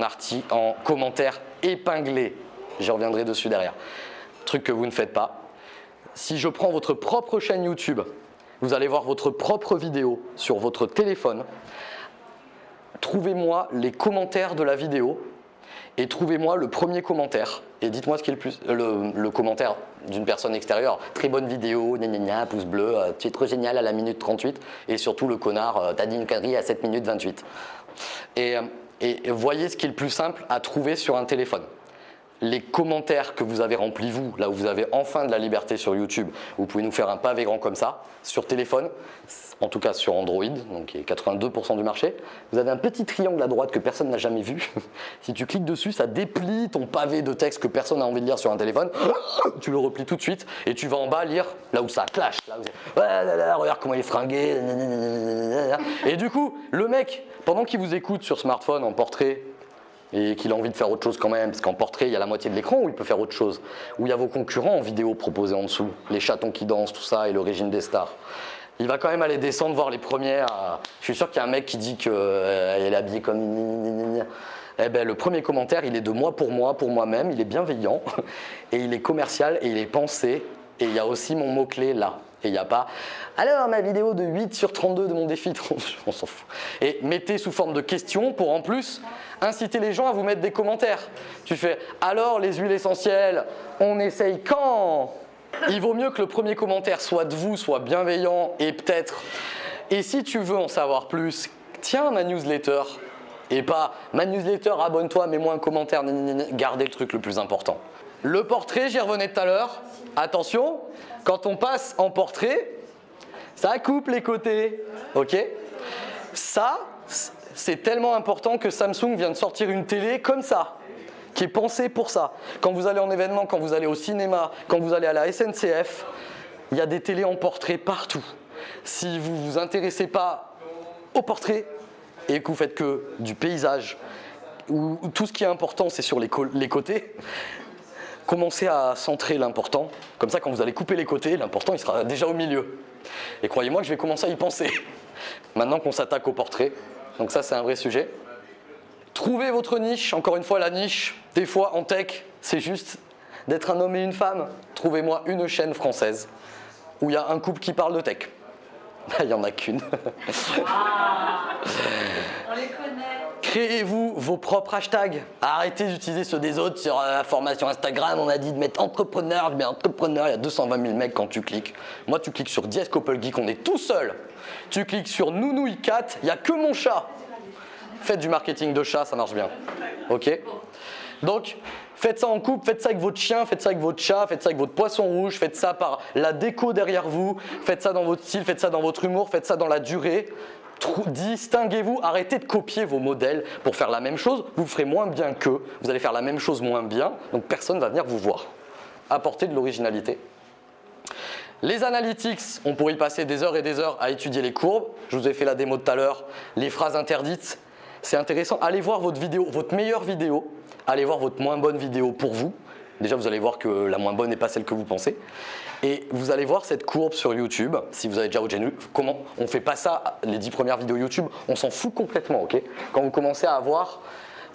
S1: en commentaire épinglé. J'y reviendrai dessus derrière. Truc que vous ne faites pas. Si je prends votre propre chaîne YouTube, vous allez voir votre propre vidéo sur votre téléphone. Trouvez-moi les commentaires de la vidéo et trouvez-moi le premier commentaire et dites-moi ce qui est le plus le, commentaire d'une personne extérieure. Très bonne vidéo, gna pouce bleu, euh, tu es trop génial à la minute 38 et surtout le connard, euh, t'as dit une connerie à 7 minutes 28. Et, euh, et voyez ce qui est le plus simple à trouver sur un téléphone les commentaires que vous avez remplis vous, là où vous avez enfin de la liberté sur YouTube, vous pouvez nous faire un pavé grand comme ça, sur téléphone, en tout cas sur Android, donc qui est 82% du marché, vous avez un petit triangle à droite que personne n'a jamais vu. si tu cliques dessus, ça déplie ton pavé de texte que personne n'a envie de lire sur un téléphone, tu le replies tout de suite et tu vas en bas lire là où ça clash, regarde comment il est fringué, et du coup, le mec, pendant qu'il vous écoute sur smartphone en portrait, et qu'il a envie de faire autre chose quand même, parce qu'en portrait, il y a la moitié de l'écran où il peut faire autre chose, où il y a vos concurrents en vidéo proposés en dessous, les chatons qui dansent, tout ça, et l'origine des stars. Il va quand même aller descendre voir les premières. Je suis sûr qu'il y a un mec qui dit qu'elle euh, est habillée comme... Eh ben, le premier commentaire, il est de moi pour moi, pour moi-même, il est bienveillant, [LAUGHS] et il est commercial, et il est pensé, et il y a aussi mon mot-clé là. Il n'y a pas « Alors, ma vidéo de 8 sur 32 de mon défi, [LAUGHS] on s'en fout. » Et mettez sous forme de questions pour en plus inciter les gens à vous mettre des commentaires. Tu fais « Alors, les huiles essentielles, on essaye quand ?» Il vaut mieux que le premier commentaire soit de vous, soit bienveillant et peut-être… Et si tu veux en savoir plus, tiens ma newsletter et pas ma newsletter, abonne-toi, mets-moi un commentaire, gardez le truc le plus important. Le portrait, j'y revenais tout à l'heure. Attention, quand on passe en portrait, ça coupe les côtés. Ok? Ça, c'est tellement important que Samsung vient de sortir une télé comme ça qui est pensée pour ça. Quand vous allez en événement, quand vous allez au cinéma, quand vous allez à la SNCF, il y a des télés en portrait partout. Si vous ne vous intéressez pas au portrait et que vous faites que du paysage, où tout ce qui est important c'est sur les, les côtés, commencez à centrer l'important. Comme ça, quand vous allez couper les côtés, l'important, il sera déjà au milieu. Et croyez-moi que je vais commencer à y penser. [LAUGHS] Maintenant qu'on s'attaque au portrait. Donc ça, c'est un vrai sujet. Trouvez votre niche. Encore une fois, la niche, des fois en tech, c'est juste d'être un homme et une femme. Trouvez-moi une chaîne française où il y a un couple qui parle de tech. Il n'y en a qu'une.
S2: On les connaît.
S1: Créez-vous vos propres hashtags. Arrêtez d'utiliser ceux des autres sur la formation Instagram. On a dit de mettre entrepreneur. Je mets entrepreneur, il y a 220 000 mecs quand tu cliques. Moi, tu cliques sur Diez Couple Geek, on est tout seul. Tu cliques sur Nounouille 4, il n'y a que mon chat. Faites du marketing de chat, ça marche bien. Ok Donc, Faites ça en couple, faites ça avec votre chien, faites ça avec votre chat, faites ça avec votre poisson rouge, faites ça par la déco derrière vous, faites ça dans votre style, faites ça dans votre humour, faites ça dans la durée. Distinguez-vous, arrêtez de copier vos modèles pour faire la même chose, vous ferez moins bien qu'eux, vous allez faire la même chose moins bien, donc personne ne va venir vous voir. Apportez de l'originalité. Les analytics, on pourrait y passer des heures et des heures à étudier les courbes. Je vous ai fait la démo tout à l'heure, les phrases interdites. C'est intéressant, allez voir votre vidéo, votre meilleure vidéo, allez voir votre moins bonne vidéo pour vous. Déjà, vous allez voir que la moins bonne n'est pas celle que vous pensez. Et vous allez voir cette courbe sur YouTube, si vous avez déjà OGenu, comment on fait pas ça les 10 premières vidéos YouTube, on s'en fout complètement, ok? Quand vous commencez à avoir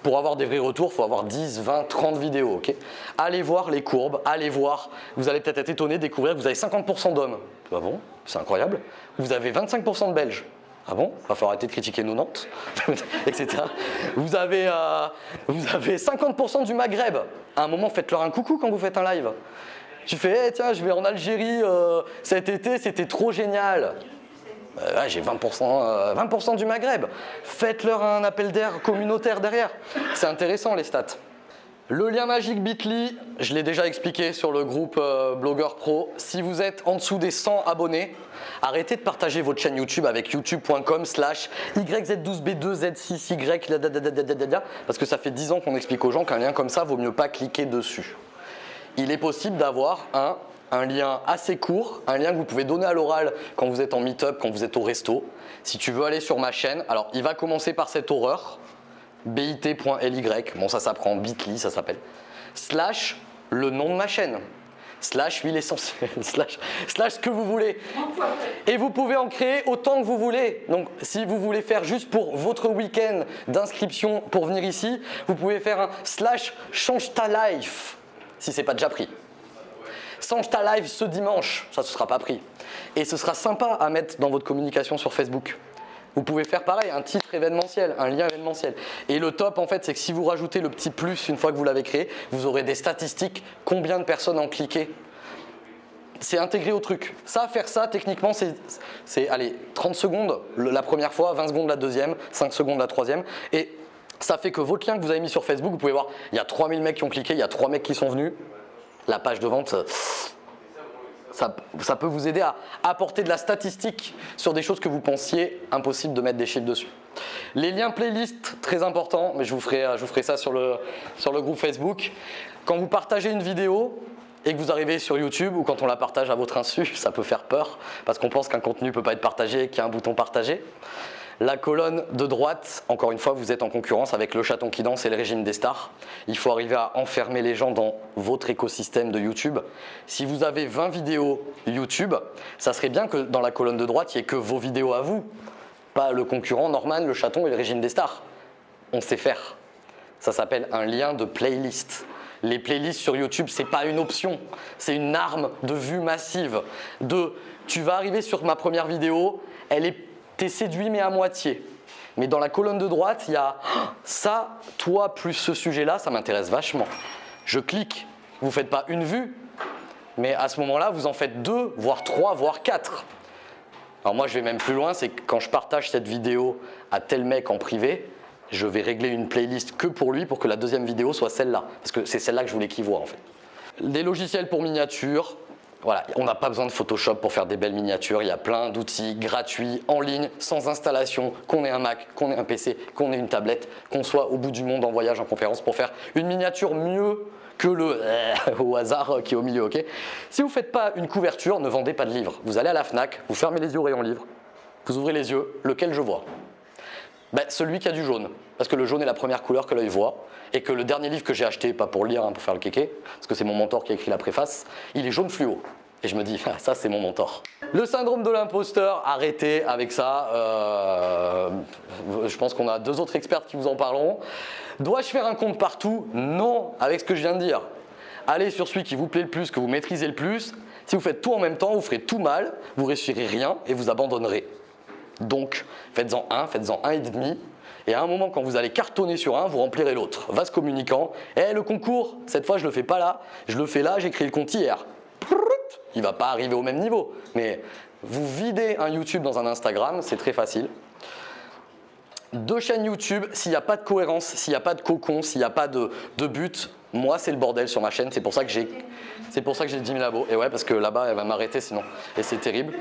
S1: pour avoir des vrais retours, il faut avoir 10, 20, 30 vidéos. ok? Allez voir les courbes, allez voir. Vous allez peut-être être étonné de découvrir que vous avez 50% d'hommes. Ah bon C'est incroyable. Vous avez 25% de Belges. Ah bon? Va falloir arrêter de critiquer nos Nantes, [LAUGHS] etc. Vous avez, euh, vous avez 50% du Maghreb. À un moment, faites-leur un coucou quand vous faites un live. Tu fais, Eh, tiens, je vais en Algérie euh, cet été, c'était trop génial. Euh, j'ai 20%, euh, 20 du Maghreb. Faites-leur un appel d'air communautaire derrière. C'est intéressant les stats. Le lien magique Bitly, je l'ai déjà expliqué sur le groupe euh, Blogueur Pro. Si vous êtes en dessous des 100 abonnés, arrêtez de partager votre chaîne YouTube avec youtube.com slash YZ12B2Z6Y dadadadadada, parce que ça fait 10 ans qu'on explique aux gens qu'un lien comme ça, vaut mieux pas cliquer dessus. Il est possible d'avoir un, un lien assez court, un lien que vous pouvez donner à l'oral quand vous êtes en meet-up, quand vous êtes au resto. Si tu veux aller sur ma chaîne, alors il va commencer par cette horreur, bit.ly, bon ça s'apprend bit.ly, ça s'appelle, slash le nom de ma chaîne, slash huile essentielle, [LAUGHS] slash, ce que vous voulez. Et vous pouvez en créer autant que vous voulez. Donc si vous voulez faire juste pour votre week-end d'inscription pour venir ici, vous pouvez faire un slash change ta life, si c'est pas déjà pris. Change ta live ce dimanche, ça ne sera pas pris. Et ce sera sympa à mettre dans votre communication sur Facebook. Vous pouvez faire pareil, un titre événementiel, un lien événementiel. Et le top en fait, c'est que si vous rajoutez le petit plus une fois que vous l'avez créé, vous aurez des statistiques, combien de personnes ont cliqué. C'est intégré au truc. Ça, faire ça, techniquement, c'est allez, 30 secondes la première fois, 20 secondes la deuxième, 5 secondes la troisième. Et ça fait que votre lien que vous avez mis sur Facebook, vous pouvez voir, il y a 3000 mecs qui ont cliqué, il y a 3 mecs qui sont venus. La page de vente, ça, peut vous aider à apporter de la statistique sur des choses que vous pensiez impossible de mettre des chiffres dessus. Les liens playlist, très important, mais je vous ferai, je ferai ça sur le, sur le groupe Facebook. Quand vous partagez une vidéo, et que vous arrivez sur YouTube ou quand on la partage à votre insu, [LAUGHS] ça peut faire peur parce qu'on pense qu'un contenu ne peut pas être partagé qu'il y a un bouton partager. La colonne de droite, encore une fois, vous êtes en concurrence avec le chaton qui danse et le régime des stars. Il faut arriver à enfermer les gens dans votre écosystème de YouTube. Si vous avez 20 vidéos YouTube, ça serait bien que dans la colonne de droite, il n'y ait que vos vidéos à vous, pas le concurrent Norman, le chaton et le régime des stars. On sait faire. Ça s'appelle un lien de playlist. Les playlists sur YouTube, c'est pas une option, c'est une arme de vue massive. De, tu vas arriver sur ma première vidéo, elle est t'es séduit mais à moitié. Mais dans la colonne de droite, il y a [GASPS] ça, toi plus ce sujet-là, ça m'intéresse vachement. Je clique, vous ne faites pas une vue, mais à ce moment-là, vous en faites deux, voire trois, voire quatre. Alors moi, je vais même plus loin, c'est que quand je partage cette vidéo à tel mec en privé, je vais régler une playlist que pour lui pour que la deuxième vidéo soit celle-là. Parce que c'est celle-là que je voulais qu'il voit en fait. Des logiciels pour miniatures, voilà, on n'a pas besoin de Photoshop pour faire des belles miniatures. Il y a plein d'outils gratuits, en ligne, sans installation, qu'on ait un Mac, qu'on ait un PC, qu'on ait une tablette, qu'on soit au bout du monde en voyage, en conférence, pour faire une miniature mieux que le [LAUGHS] au hasard qui est au milieu. ok? Si vous ne faites pas une couverture, ne vendez pas de livres. Vous allez à la FNAC, vous fermez les yeux au rayon livre, vous ouvrez les yeux, lequel je vois? Ben, Celui qui a du jaune, parce que le jaune est la première couleur que l'œil voit, et que le dernier livre que j'ai acheté, pas pour lire, hein, pour faire le kéké, parce que c'est mon mentor qui a écrit la préface, il est jaune fluo. Et je me dis, [LAUGHS] ça c'est mon mentor. Le syndrome de l'imposteur, arrêtez avec ça. Euh, je pense qu'on a deux autres experts qui vous en parleront. Dois-je faire un compte partout? Non, avec ce que je viens de dire. Allez sur celui qui vous plaît le plus, que vous maîtrisez le plus. Si vous faites tout en même temps, vous ferez tout mal, vous réussirez rien et vous abandonnerez. Donc, faites-en un, faites-en un et demi. Et à un moment, quand vous allez cartonner sur un, vous remplirez l'autre. Vase communicant. Eh, le concours, cette fois, je le fais pas là, je le fais là, créé le compte hier il va pas arriver au même niveau. Mais vous videz un YouTube dans un Instagram, c'est très facile. Deux chaînes YouTube, s'il n'y a pas de cohérence, s'il n'y a pas de cocon, s'il n'y a pas de, but, moi c'est le bordel sur ma chaîne, c'est pour ça que j'ai c'est pour ça que j'ai 10 000 abos. Et ouais, parce que là-bas, elle va m'arrêter sinon. Et c'est terrible.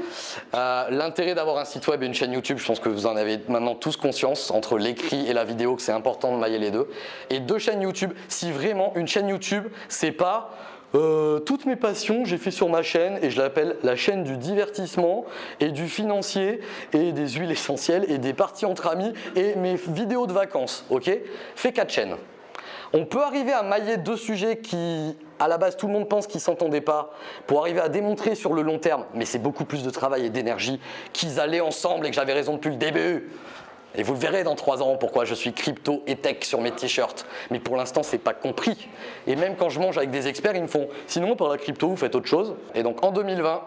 S1: Euh, l'intérêt d'avoir un site web et une chaîne YouTube, je pense que vous en avez maintenant tous conscience, entre l'écrit et la vidéo, que c'est important de mailler les deux. Et deux chaînes YouTube, si vraiment une chaîne YouTube, c'est pas euh, toutes mes passions, j'ai fait sur ma chaîne et je l'appelle la chaîne du divertissement et du financier et des huiles essentielles et des parties entre amis et mes vidéos de vacances. Ok? Fais quatre chaînes. On peut arriver à mailler deux sujets qui, à la base, tout le monde pense qu'ils ne s'entendaient pas pour arriver à démontrer sur le long terme, mais c'est beaucoup plus de travail et d'énergie qu'ils allaient ensemble et que j'avais raison depuis le début. Et vous le verrez dans 3 ans pourquoi je suis crypto et tech sur mes t-shirts. Mais pour l'instant, c'est pas compris. Et même quand je mange avec des experts, ils me font sinon par la crypto, vous faites autre chose. Et donc en 2020,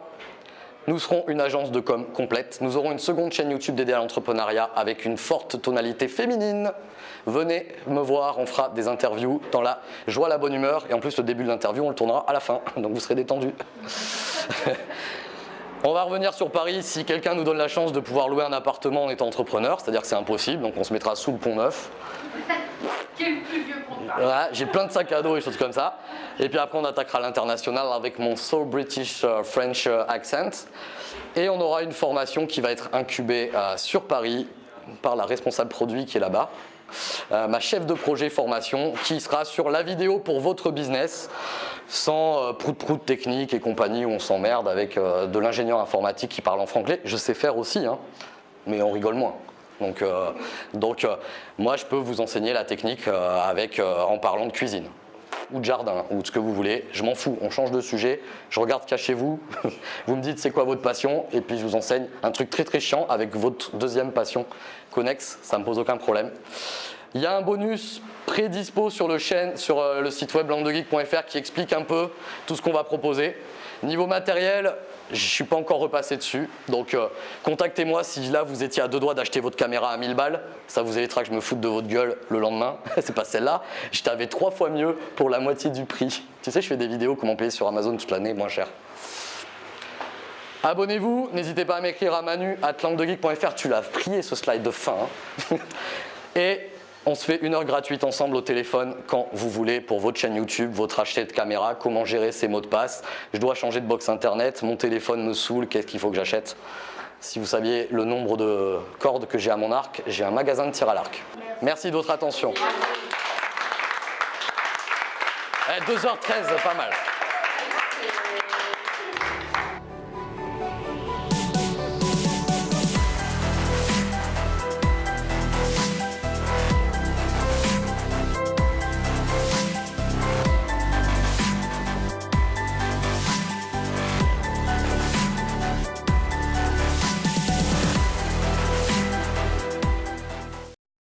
S1: nous serons une agence de com complète. Nous aurons une seconde chaîne YouTube dédiée à l'entrepreneuriat avec une forte tonalité féminine. Venez me voir, on fera des interviews dans la joie, la bonne humeur. Et en plus, le début de l'interview, on le tournera à la fin. Donc vous serez détendus. [LAUGHS] On va revenir sur Paris si quelqu'un nous donne la chance de pouvoir louer un appartement en étant entrepreneur, c'est-à-dire que c'est impossible, donc on se mettra sous le pont neuf. [LAUGHS]
S2: Quel plus vieux
S1: Voilà, j'ai plein de sacs à dos et choses comme ça. Et puis après, on attaquera l'international avec mon So British euh, French euh, accent. Et on aura une formation qui va être incubée euh, sur Paris par la responsable produit qui est là-bas. Euh, ma chef de projet formation qui sera sur la vidéo pour votre business sans euh, prout-prout technique et compagnie où on s'emmerde avec euh, de l'ingénieur informatique qui parle en franglais. Je sais faire aussi, hein, mais on rigole moins. Donc, euh, euh, moi, je peux vous enseigner la technique euh, euh, en parlant de cuisine ou de jardin ou de ce que vous voulez. Je m'en fous, on change de sujet. Je regarde cachez-vous. [LAUGHS] vous me dites c'est quoi votre passion? Et puis je vous enseigne un truc très très chiant avec votre deuxième passion connexe. Ça me pose aucun problème. Il y a un bonus prédispo sur le, sur euh, le site web landegeek.fr qui explique un peu tout ce qu'on va proposer. Niveau matériel, je ne suis pas encore repassé dessus. Donc euh, contactez-moi si là vous étiez à deux doigts d'acheter votre caméra à 1000 balles. Ça vous évitera que je me foute de votre gueule le lendemain. [LAUGHS] C'est pas celle-là. Je t'avais trois fois mieux pour la moitié du prix. Tu sais, je fais des vidéos comment payer sur Amazon toute l'année moins cher. Abonnez-vous, n'hésitez pas à m'écrire à manu at languedegeek.fr. Tu l'as prié ce slide de fin. hein. [LAUGHS] Et on se fait une heure gratuite ensemble au téléphone quand vous voulez pour votre chaîne YouTube, votre achat de caméra, comment gérer ses mots de passe. Je dois changer de box internet, mon téléphone me saoule, qu'est-ce qu'il faut que j'achète? Si vous saviez le nombre de cordes que j'ai à mon arc, j'ai un magasin de tir à l'arc. Merci de votre attention. Eh, 2h13, pas mal.